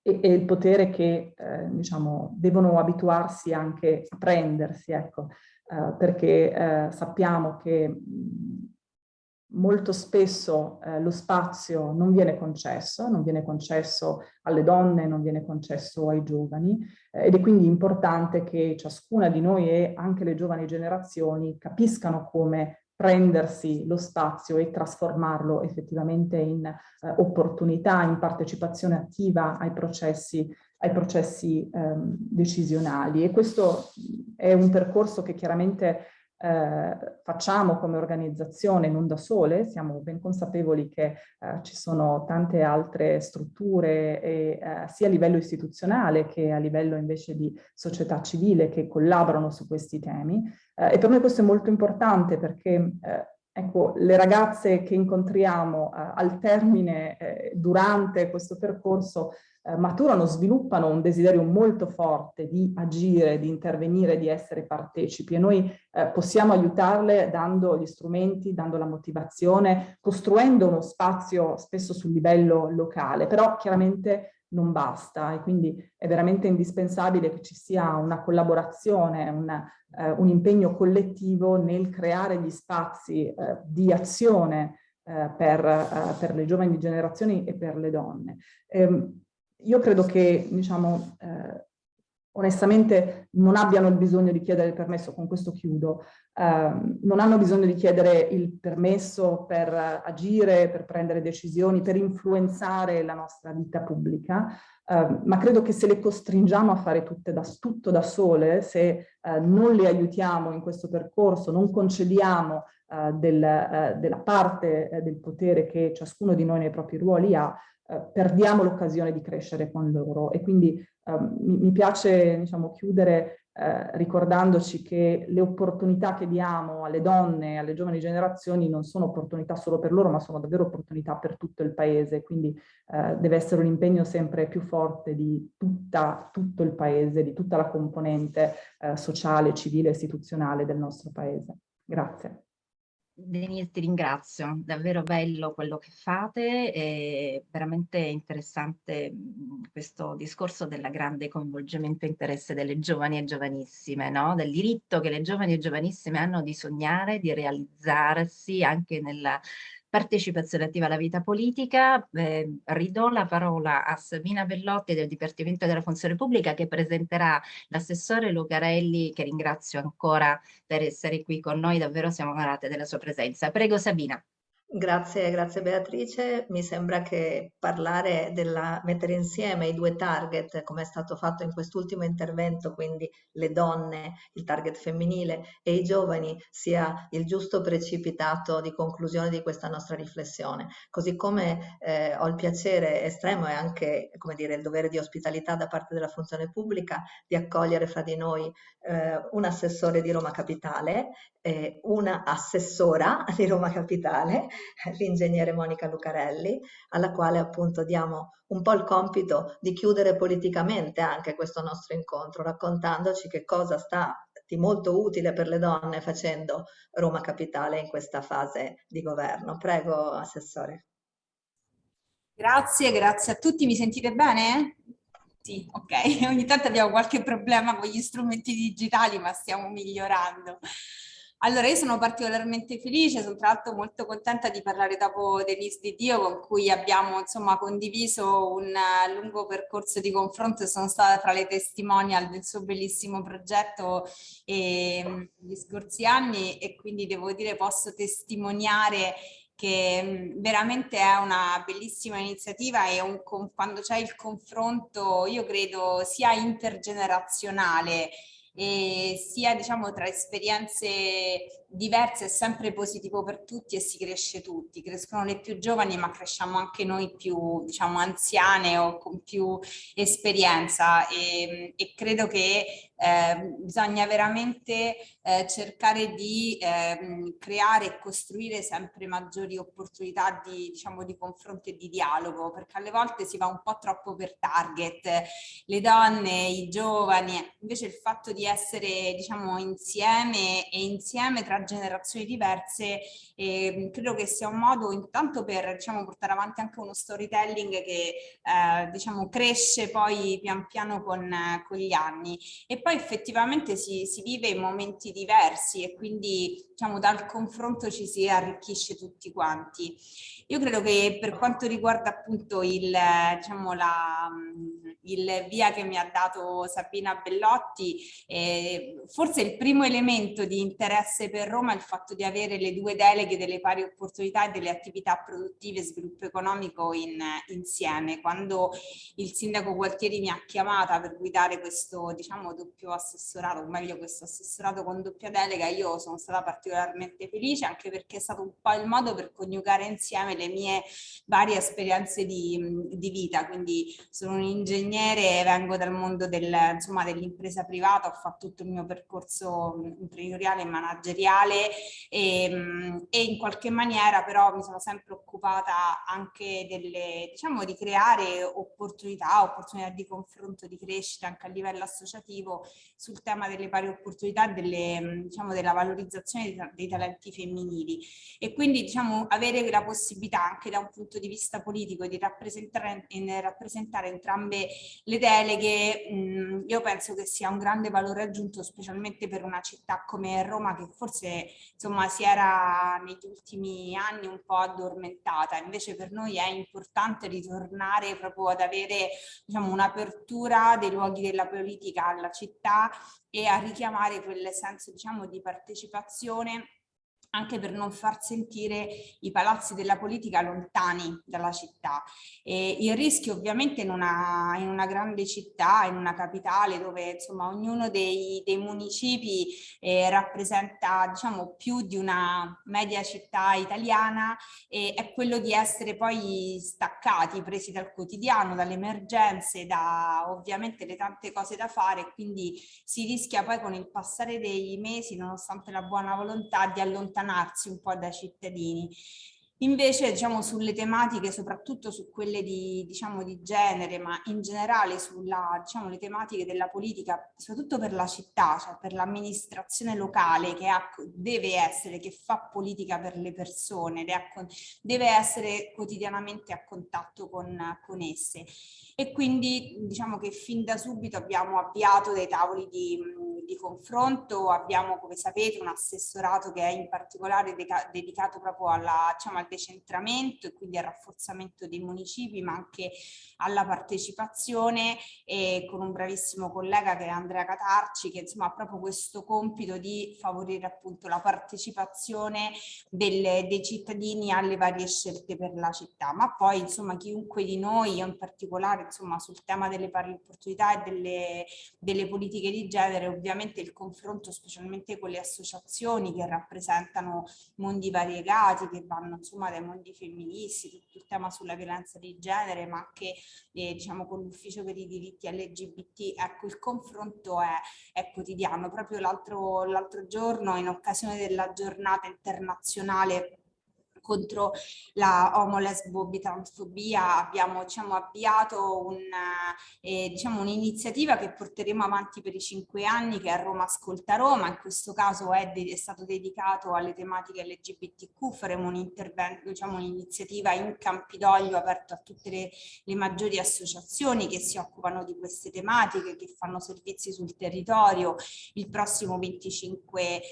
E, e, il potere che eh, diciamo, devono abituarsi anche a prendersi, ecco. Eh, perché eh, sappiamo che molto spesso eh, lo spazio non viene concesso, non viene concesso alle donne, non viene concesso ai giovani eh, ed è quindi importante che ciascuna di noi e anche le giovani generazioni capiscano come prendersi lo spazio e trasformarlo effettivamente in eh, opportunità, in partecipazione attiva ai processi ai processi ehm, decisionali. E questo è un percorso che chiaramente eh, facciamo come organizzazione non da sole, siamo ben consapevoli che eh, ci sono tante altre strutture e, eh, sia a livello istituzionale che a livello invece di società civile che collaborano su questi temi eh, e per noi questo è molto importante perché eh, Ecco, le ragazze che incontriamo eh, al termine, eh, durante questo percorso, eh, maturano, sviluppano un desiderio molto forte di agire, di intervenire, di essere partecipi. E noi eh, possiamo aiutarle dando gli strumenti, dando la motivazione, costruendo uno spazio spesso sul livello locale, però chiaramente non basta. E quindi è veramente indispensabile che ci sia una collaborazione, una, eh, un impegno collettivo nel creare gli spazi eh, di azione eh, per, eh, per, le giovani generazioni e per le donne. Ehm, io credo che, diciamo, eh, onestamente non abbiano il bisogno di chiedere il permesso, con questo chiudo, eh, non hanno bisogno di chiedere il permesso per agire, per prendere decisioni, per influenzare la nostra vita pubblica, eh, ma credo che se le costringiamo a fare da, tutto da sole, se eh, non le aiutiamo in questo percorso, non concediamo eh, del, eh, della parte eh, del potere che ciascuno di noi nei propri ruoli ha, perdiamo l'occasione di crescere con loro e quindi Ehm, mi, mi, piace diciamo, chiudere eh, ricordandoci che le opportunità che diamo alle donne, alle giovani generazioni non sono opportunità solo per loro, ma sono davvero opportunità per tutto il paese, quindi eh, deve essere un impegno sempre più forte di tutta, tutto il paese, di tutta la componente eh, sociale, civile e istituzionale del nostro paese. Grazie. Denise ti ringrazio, davvero bello quello che fate, è veramente interessante questo discorso del grande coinvolgimento e interesse delle giovani e giovanissime, no? del diritto che le giovani e giovanissime hanno di sognare, di realizzarsi anche nella partecipazione attiva alla vita politica. Eh, ridò la parola a Sabina Bellotti del Dipartimento della Funzione Pubblica che presenterà l'assessore Lucarelli, che ringrazio ancora per essere qui con noi, davvero siamo onorate della sua presenza. Prego Sabina. Grazie, grazie Beatrice. Mi sembra che parlare della mettere insieme i due target, come è stato fatto in quest'ultimo intervento, quindi le donne, il target femminile e i giovani, sia il giusto precipitato di conclusione di questa nostra riflessione. Così come eh, ho il piacere estremo e anche, come dire, il dovere di ospitalità da parte della funzione pubblica di accogliere fra di noi eh, un assessore di Roma Capitale, eh, una assessora di Roma Capitale *laughs* l'ingegnere Monica Lucarelli, alla quale appunto diamo un po' il compito di chiudere politicamente anche questo nostro incontro, raccontandoci che cosa sta di molto utile per le donne facendo Roma Capitale in questa fase di governo. Prego, Assessore. Grazie, grazie a tutti. Mi sentite bene? Sì, ok. *laughs* Ogni tanto abbiamo qualche problema con gli strumenti digitali, ma stiamo migliorando. Allora, io sono particolarmente felice, sono tra l'altro molto contenta di parlare dopo Denise Di Dio con cui abbiamo insomma condiviso un lungo percorso di confronto sono stata tra le testimonial del suo bellissimo progetto eh, gli scorsi anni. E quindi devo dire posso testimoniare che veramente è una bellissima iniziativa e un, quando c'è il confronto io credo sia intergenerazionale sia diciamo tra esperienze diverse è sempre positivo per tutti e si cresce tutti, crescono le più giovani ma cresciamo anche noi più diciamo anziane o con più esperienza. E, e credo che eh, bisogna veramente eh, cercare di eh, creare e costruire sempre maggiori opportunità di, diciamo, di confronto e di dialogo perché alle volte si va un po' troppo per target, le donne, i giovani, invece il fatto di essere diciamo insieme e insieme tra generazioni diverse e credo che sia un modo intanto per diciamo, portare avanti anche uno storytelling che eh, diciamo, cresce poi pian piano con, con, gli anni e poi effettivamente si, si vive in momenti diversi e quindi diciamo, dal confronto ci si arricchisce tutti quanti. Io credo che per quanto riguarda appunto il, diciamo, la, il via che mi ha dato Sabina Bellotti, eh, forse il primo elemento di interesse per Roma è il fatto di avere le due deleghe delle pari opportunità e delle attività produttive e sviluppo economico in, insieme. Quando il sindaco Gualtieri mi ha chiamata per guidare questo diciamo doppio assessorato, o meglio questo assessorato con doppia delega, io sono stata particolarmente felice anche perché è stato un po' il modo per coniugare insieme le mie varie esperienze di, di vita, quindi sono un ingegnere, vengo dal mondo dell'impresa dell privata, ho fatto tutto il mio percorso imprenditoriale e manageriale e, e, in qualche maniera però mi sono sempre occupata anche delle, diciamo, di creare opportunità, opportunità di confronto, di crescita anche a livello associativo sul tema delle pari opportunità delle, diciamo, della valorizzazione dei talenti femminili. E quindi diciamo avere la possibilità anche da un punto di vista politico di rappresentare, rappresentare entrambe le deleghe, mh, io penso che sia un grande valore aggiunto specialmente per una città come Roma che forse insomma si era negli ultimi anni un po' addormentata, invece per noi è importante ritornare proprio ad avere diciamo, un'apertura dei luoghi della politica alla città e a richiamare quel senso diciamo, di partecipazione anche per non far sentire i palazzi della politica lontani dalla città. E il rischio ovviamente in una, in una, grande città, in una capitale dove insomma ognuno dei, dei municipi eh, rappresenta diciamo più di una media città italiana e è quello di essere poi staccati, presi dal quotidiano, dalle emergenze, da ovviamente le tante cose da fare quindi si rischia poi con il passare dei mesi nonostante la buona volontà di allontanare allontanarsi un po' dai cittadini. Invece diciamo sulle tematiche, soprattutto su quelle di, diciamo, di genere, ma in generale sulle diciamo, tematiche della politica, soprattutto per la città, cioè per l'amministrazione locale che ha, deve essere, che fa politica per le persone, deve essere quotidianamente a contatto con, con esse. E quindi diciamo che fin da subito abbiamo avviato dei tavoli di, di confronto, abbiamo come sapete un assessorato che è in particolare dedicato proprio alla, diciamo, al decentramento e quindi al rafforzamento dei municipi ma anche alla partecipazione. E con un bravissimo collega che è Andrea Catarci che insomma ha proprio questo compito di favorire appunto la partecipazione delle, dei cittadini alle varie scelte per la città. Ma poi insomma chiunque di noi in particolare insomma sul tema delle pari opportunità e delle, delle politiche di genere ovviamente il confronto specialmente con le associazioni che rappresentano mondi variegati che vanno insomma dai mondi femministi, tutto il tema sulla violenza di genere, ma anche eh, diciamo con l'ufficio per i diritti LGBT, ecco il confronto è, è quotidiano. Proprio l'altro giorno in occasione della giornata internazionale contro la omo-lesbo-bitransfobia abbiamo diciamo, avviato un'iniziativa eh, diciamo, un che porteremo avanti per i cinque anni che è Roma Ascolta Roma, in questo caso è, è stato dedicato alle tematiche LGBTQ, faremo un intervento, diciamo un'iniziativa in Campidoglio aperto a tutte le, le maggiori associazioni che si occupano di queste tematiche, che fanno servizi sul territorio il prossimo 25 eh,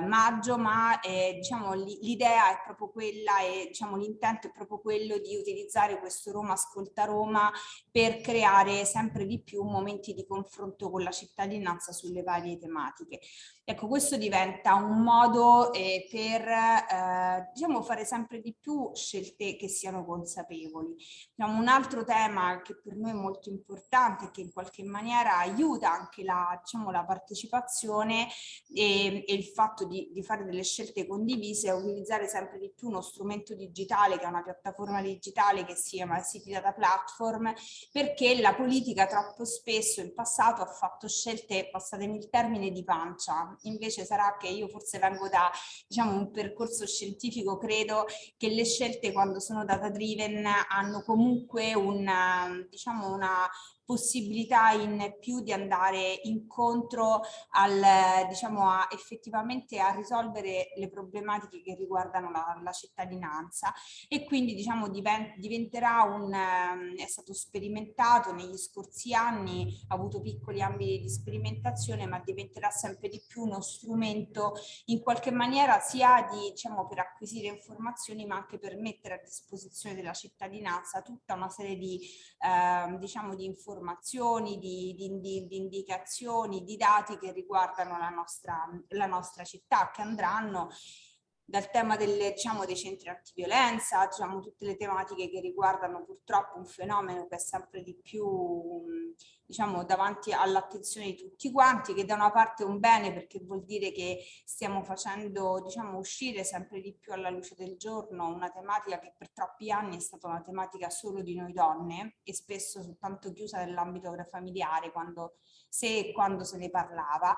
maggio, ma eh, diciamo, l'idea è proprio quella e diciamo, l'intento è proprio quello di utilizzare questo Roma Ascolta Roma per creare sempre di più momenti di confronto con la cittadinanza sulle varie tematiche. Ecco, questo diventa un modo eh, per eh, diciamo, fare sempre di più scelte che siano consapevoli. Diciamo, un altro tema che per noi è molto importante e che in qualche maniera aiuta anche la, diciamo, la partecipazione e, e, il fatto di, di fare delle scelte condivise è utilizzare sempre di più uno strumento digitale che è una piattaforma digitale che si chiama City Data Platform perché la politica troppo spesso in passato ha fatto scelte, passatemi il termine, di pancia invece sarà che io forse vengo da diciamo, un percorso scientifico, credo che le scelte quando sono data driven hanno comunque una, diciamo una, possibilità in più di andare incontro al, diciamo, a, effettivamente a risolvere le problematiche che riguardano la, la cittadinanza. E quindi diciamo divent, diventerà un, ehm, è stato sperimentato negli scorsi anni, ha avuto piccoli ambiti di sperimentazione ma diventerà sempre di più uno strumento in qualche maniera sia di, diciamo, per acquisire informazioni ma anche per mettere a disposizione della cittadinanza tutta una serie di, eh, diciamo, di informazioni informazioni, di, di, di, di, indicazioni, di dati che riguardano la nostra, la nostra città, che andranno dal tema delle, diciamo, dei centri antiviolenza, diciamo, tutte le tematiche che riguardano purtroppo un fenomeno che è sempre di più diciamo, davanti all'attenzione di tutti quanti, che da una parte è un bene perché vuol dire che stiamo facendo diciamo, uscire sempre di più alla luce del giorno una tematica che per troppi anni è stata una tematica solo di noi donne e spesso soltanto chiusa nell'ambito familiare quando, se e quando se ne parlava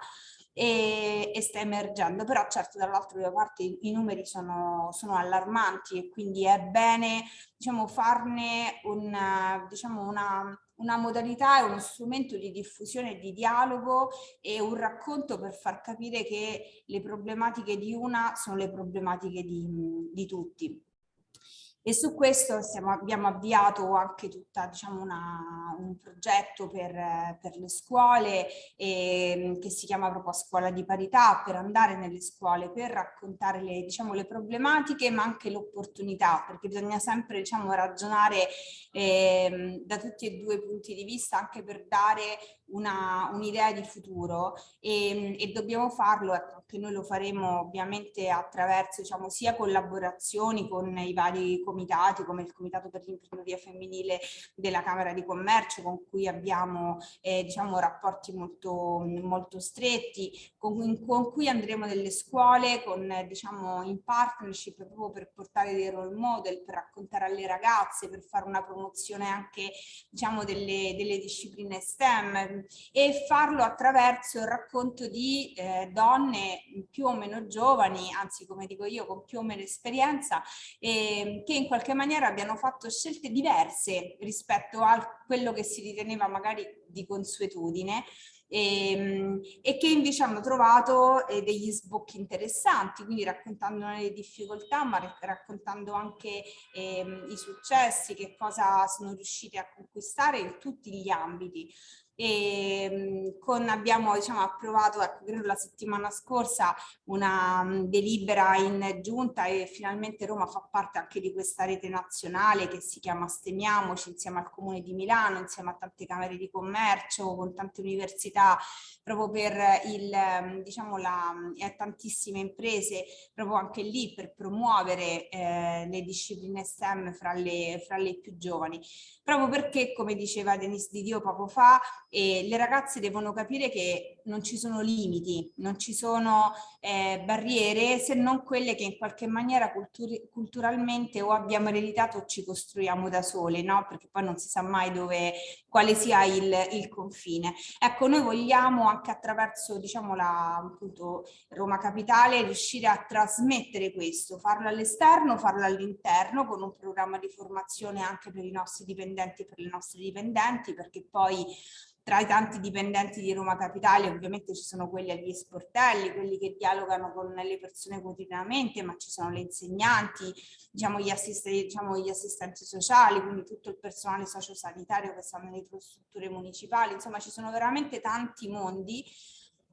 e, e sta emergendo, però certo dall'altra parte i, numeri sono, sono, allarmanti e quindi è bene diciamo, farne una, diciamo, una una modalità e uno strumento di diffusione di dialogo e un racconto per far capire che le problematiche di una sono le problematiche di, di tutti. E su questo stiamo, abbiamo avviato anche tutta, diciamo, una, un progetto per, per le scuole e, che si chiama proprio Scuola di Parità, per andare nelle scuole, per raccontare le, diciamo, le problematiche ma anche l'opportunità, perché bisogna sempre diciamo, ragionare eh, da tutti e due i punti di vista anche per dare un'idea un di futuro e, e dobbiamo farlo, ecco, noi lo faremo ovviamente attraverso diciamo, sia collaborazioni con i vari comitati come il Comitato per l'imprenditoria femminile della Camera di Commercio con cui abbiamo eh, diciamo, rapporti molto, molto stretti, con, con, cui andremo nelle scuole con, diciamo, in partnership proprio per portare dei role model, per raccontare alle ragazze, per fare una promozione anche diciamo, delle, delle discipline STEM, e farlo attraverso il racconto di eh, donne più o meno giovani, anzi come dico io con più o meno esperienza, eh, che in qualche maniera abbiano fatto scelte diverse rispetto a quello che si riteneva magari di consuetudine e, ehm, e, che invece hanno trovato eh, degli sbocchi interessanti, quindi raccontando le difficoltà ma raccontando anche eh, i successi, che cosa sono riuscite a conquistare in tutti gli ambiti e con, abbiamo diciamo, approvato ecco, credo la settimana scorsa una delibera in giunta e finalmente Roma fa parte anche di questa rete nazionale che si chiama Stemiamoci insieme al Comune di Milano, insieme a tante camere di commercio, con tante università, proprio per il, diciamo, la, e tantissime imprese, proprio anche lì per promuovere eh, le discipline STEM fra le, fra le più giovani. Proprio perché, come diceva Denise Di Dio poco fa, e le ragazze devono capire che non ci sono limiti, non ci sono eh, barriere se non quelle che in qualche maniera culturalmente o abbiamo ereditato o ci costruiamo da sole, no? perché poi non si sa mai dove, quale sia il, il confine. Ecco, noi vogliamo anche attraverso diciamo, la, appunto, Roma Capitale riuscire a trasmettere questo, farlo all'esterno, farlo all'interno con un programma di formazione anche per i nostri dipendenti e per le nostre dipendenti, perché poi tra i tanti dipendenti di Roma Capitale ovviamente ci sono quelli agli sportelli, quelli che dialogano con le persone quotidianamente, ma ci sono le insegnanti, diciamo gli, assistenti, diciamo gli assistenti sociali, quindi tutto il personale sociosanitario che sta nelle strutture municipali, insomma ci sono veramente tanti mondi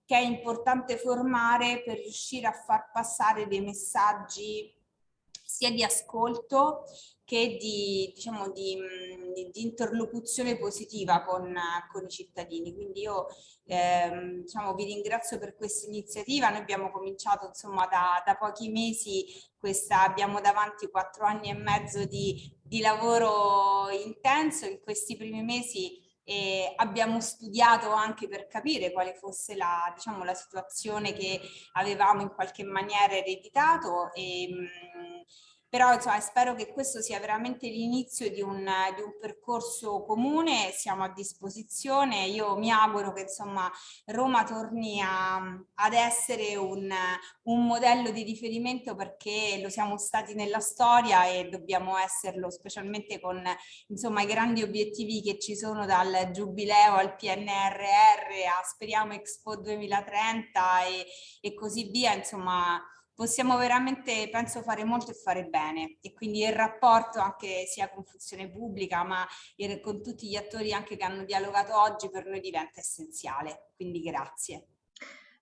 che è importante formare per riuscire a far passare dei messaggi sia di ascolto che di, diciamo, di, di, di interlocuzione positiva con, con, i cittadini. Quindi io ehm, diciamo, vi ringrazio per questa iniziativa. Noi abbiamo cominciato insomma da, da pochi mesi, questa, abbiamo davanti quattro anni e mezzo di, lavoro intenso. In questi primi mesi e abbiamo studiato anche per capire quale fosse la, diciamo, la situazione che avevamo in qualche maniera ereditato e, però insomma, spero che questo sia veramente l'inizio di, di, un percorso comune, siamo a disposizione, io mi auguro che insomma Roma torni a, ad essere un, un modello di riferimento perché lo siamo stati nella storia e dobbiamo esserlo specialmente con insomma i grandi obiettivi che ci sono dal Giubileo al PNRR a speriamo Expo 2030 e, e così via, insomma possiamo veramente, penso, fare molto e fare bene. E quindi il rapporto anche sia con funzione pubblica ma con tutti gli attori anche che hanno dialogato oggi per noi diventa essenziale, quindi grazie.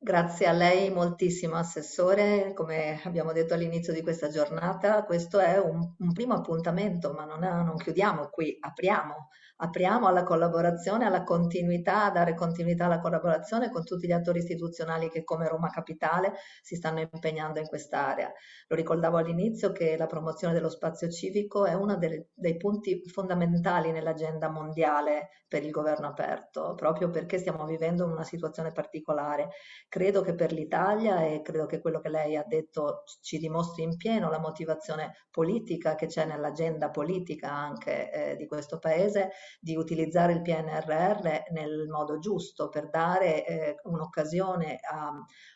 Grazie a lei moltissimo Assessore, come abbiamo detto all'inizio di questa giornata, questo è un, un primo appuntamento, ma non, è, non, chiudiamo qui, apriamo, apriamo alla collaborazione, alla continuità, a dare continuità alla collaborazione con tutti gli attori istituzionali che come Roma Capitale si stanno impegnando in quest'area. Lo ricordavo all'inizio che la promozione dello spazio civico è uno dei, dei punti fondamentali nell'agenda mondiale per il governo aperto, proprio perché stiamo vivendo una situazione particolare. Credo che per l'Italia e credo che quello che lei ha detto ci dimostri in pieno la motivazione politica che c'è nell'agenda politica anche eh, di questo Paese di utilizzare il PNRR nel modo giusto per dare eh, un'occasione a,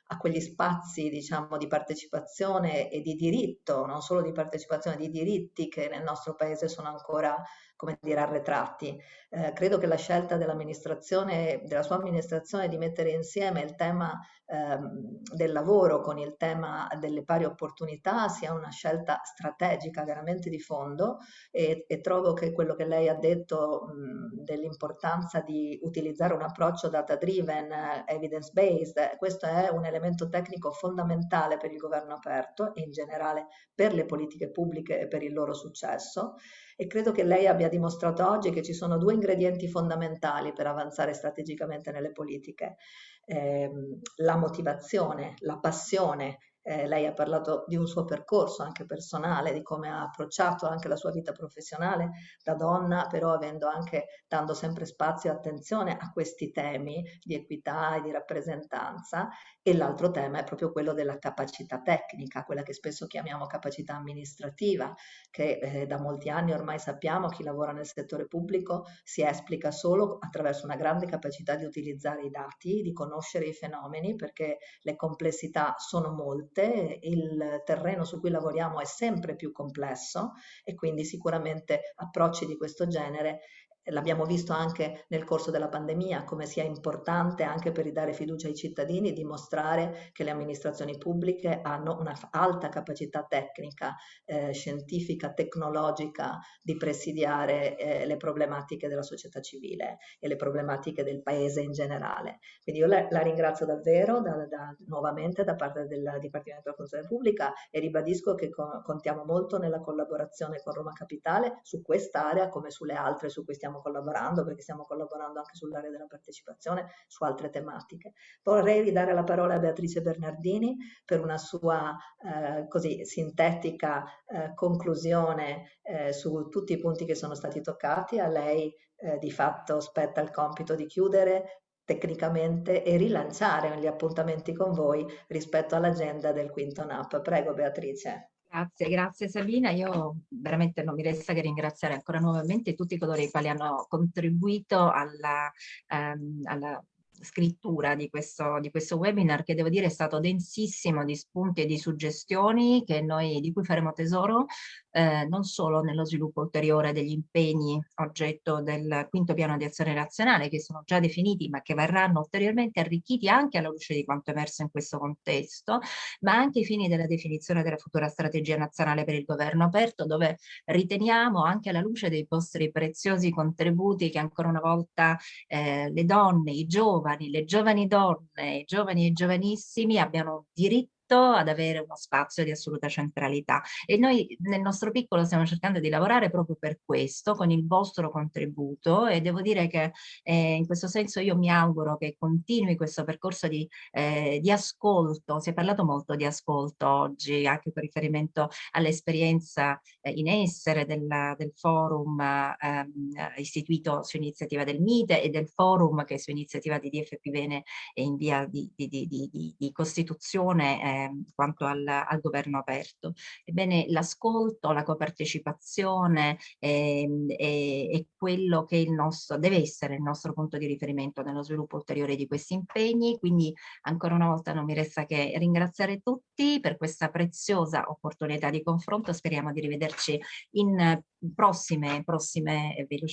a quegli spazi diciamo, di partecipazione e di diritto, non solo di partecipazione, di diritti che nel nostro paese sono ancora come dire, arretrati. Eh, credo che la scelta dell'amministrazione, della sua amministrazione di mettere insieme il tema ehm, del lavoro con il tema delle pari opportunità sia una scelta strategica veramente di fondo e, e trovo che quello che lei ha detto dell'importanza di utilizzare un approccio data driven, evidence based, questo è un elemento tecnico fondamentale per il governo aperto e in generale per le politiche pubbliche e per il loro successo e credo che lei abbia dimostrato oggi che ci sono due ingredienti fondamentali per avanzare strategicamente nelle politiche. Eh, la motivazione, la passione eh, lei ha parlato di un suo percorso anche personale, di come ha approcciato anche la sua vita professionale da donna, però avendo anche, dando sempre spazio e attenzione a questi temi di equità e di rappresentanza. E l'altro tema è proprio quello della capacità tecnica, quella che spesso chiamiamo capacità amministrativa, che eh, da molti anni ormai sappiamo chi lavora nel settore pubblico si esplica solo attraverso una grande capacità di utilizzare i dati, di conoscere i fenomeni, perché le complessità sono molte volte il terreno su cui lavoriamo è sempre più complesso e quindi sicuramente approcci di questo genere L'abbiamo visto anche nel corso della pandemia come sia importante anche per ridare fiducia ai cittadini dimostrare che le amministrazioni pubbliche hanno una alta capacità tecnica, eh, scientifica, tecnologica di presidiare eh, le problematiche della società civile e le problematiche del paese in generale. Quindi io la, la ringrazio davvero da, da, nuovamente da parte del Dipartimento della Funzione Pubblica e ribadisco che co contiamo molto nella collaborazione con Roma Capitale su quest'area come sulle altre su cui stiamo stiamo collaborando, perché stiamo collaborando anche sull'area della partecipazione, su altre tematiche. Vorrei ridare la parola a Beatrice Bernardini per una sua eh, così sintetica eh, conclusione eh, su tutti i punti che sono stati toccati. A lei eh, di fatto spetta il compito di chiudere tecnicamente e rilanciare gli appuntamenti con voi rispetto all'agenda del quinto NAP. Prego Beatrice. Grazie, grazie Sabina. Io veramente non mi resta che ringraziare ancora nuovamente tutti coloro i quali hanno contribuito alla, ehm, alla scrittura di questo, di questo webinar che devo dire è stato densissimo di spunti e di suggestioni noi, di cui faremo tesoro eh, non solo nello sviluppo ulteriore degli impegni oggetto del quinto piano di azione nazionale che sono già definiti ma che verranno ulteriormente arricchiti anche alla luce di quanto emerso in questo contesto, ma anche ai fini della definizione della futura strategia nazionale per il governo aperto dove riteniamo anche alla luce dei vostri preziosi contributi che ancora una volta eh, le donne, i giovani, le giovani donne, i giovani e giovanissimi abbiano diritto ad avere uno spazio di assoluta centralità. E noi nel nostro piccolo stiamo cercando di lavorare proprio per questo con il vostro contributo e devo dire che eh, in questo senso io mi auguro che continui questo percorso di, eh, di ascolto, si è parlato molto di ascolto oggi anche con riferimento all'esperienza eh, in essere del, del forum ehm, istituito su iniziativa del MITE e del forum che su iniziativa di DFP Bene è in via di, di, di, di costituzione eh, Ehm, quanto al, al, governo aperto. Ebbene, l'ascolto, la copartecipazione eh, è, è, quello che il nostro, deve essere il nostro punto di riferimento nello sviluppo ulteriore di questi impegni, quindi ancora una volta non mi resta che ringraziare tutti per questa preziosa opportunità di confronto, speriamo di rivederci in prossime, prossime eh,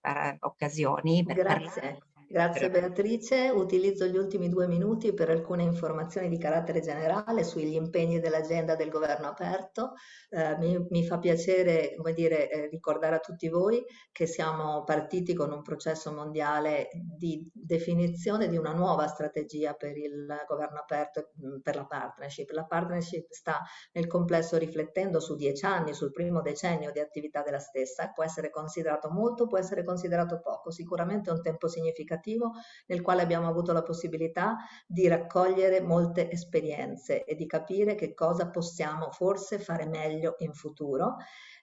eh, occasioni. Per Grazie. Parlare Grazie Beatrice, utilizzo gli ultimi due minuti per alcune informazioni di carattere generale sugli impegni dell'agenda del governo aperto. Eh, mi, mi, fa piacere come dire, eh, ricordare a tutti voi che siamo partiti con un processo mondiale di definizione di una nuova strategia per il governo aperto, mm, per la partnership. La partnership sta nel complesso riflettendo su dieci anni, sul primo decennio di attività della stessa, può essere considerato molto, può essere considerato poco, sicuramente è un tempo significativo significativo nel quale abbiamo avuto la possibilità di raccogliere molte esperienze e di capire che cosa possiamo forse fare meglio in futuro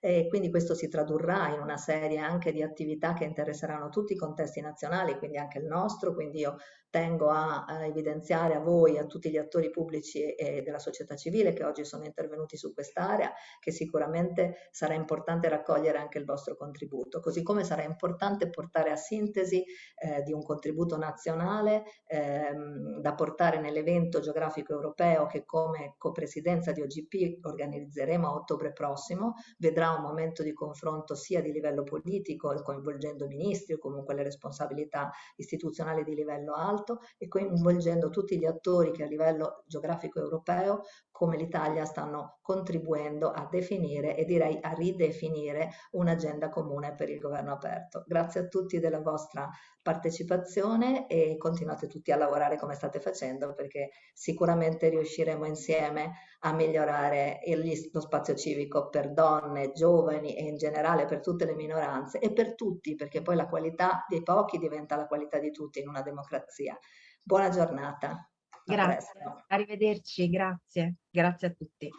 e quindi questo si tradurrà in una serie anche di attività che interesseranno tutti i contesti nazionali, quindi anche il nostro, quindi io tengo a, a evidenziare a voi, a tutti gli attori pubblici e, e della società civile che oggi sono intervenuti su quest'area, che sicuramente sarà importante raccogliere anche il vostro contributo, così come sarà importante portare a sintesi eh, di un contributo nazionale ehm, da portare nell'evento geografico europeo che come copresidenza di OGP organizzeremo a ottobre prossimo, vedrà un momento di confronto sia di livello politico, coinvolgendo ministri o comunque le responsabilità istituzionali di livello alto, e coinvolgendo tutti gli attori che a livello geografico europeo come l'Italia stanno contribuendo a definire e direi a ridefinire un'agenda comune per il governo aperto. Grazie a tutti della vostra partecipazione e continuate tutti a lavorare come state facendo perché sicuramente riusciremo insieme a migliorare il, lo spazio civico per donne, giovani e in generale per tutte le minoranze e per tutti perché poi la qualità dei pochi diventa la qualità di tutti in una democrazia. Buona giornata. Grazie, arrivederci, grazie, grazie a tutti.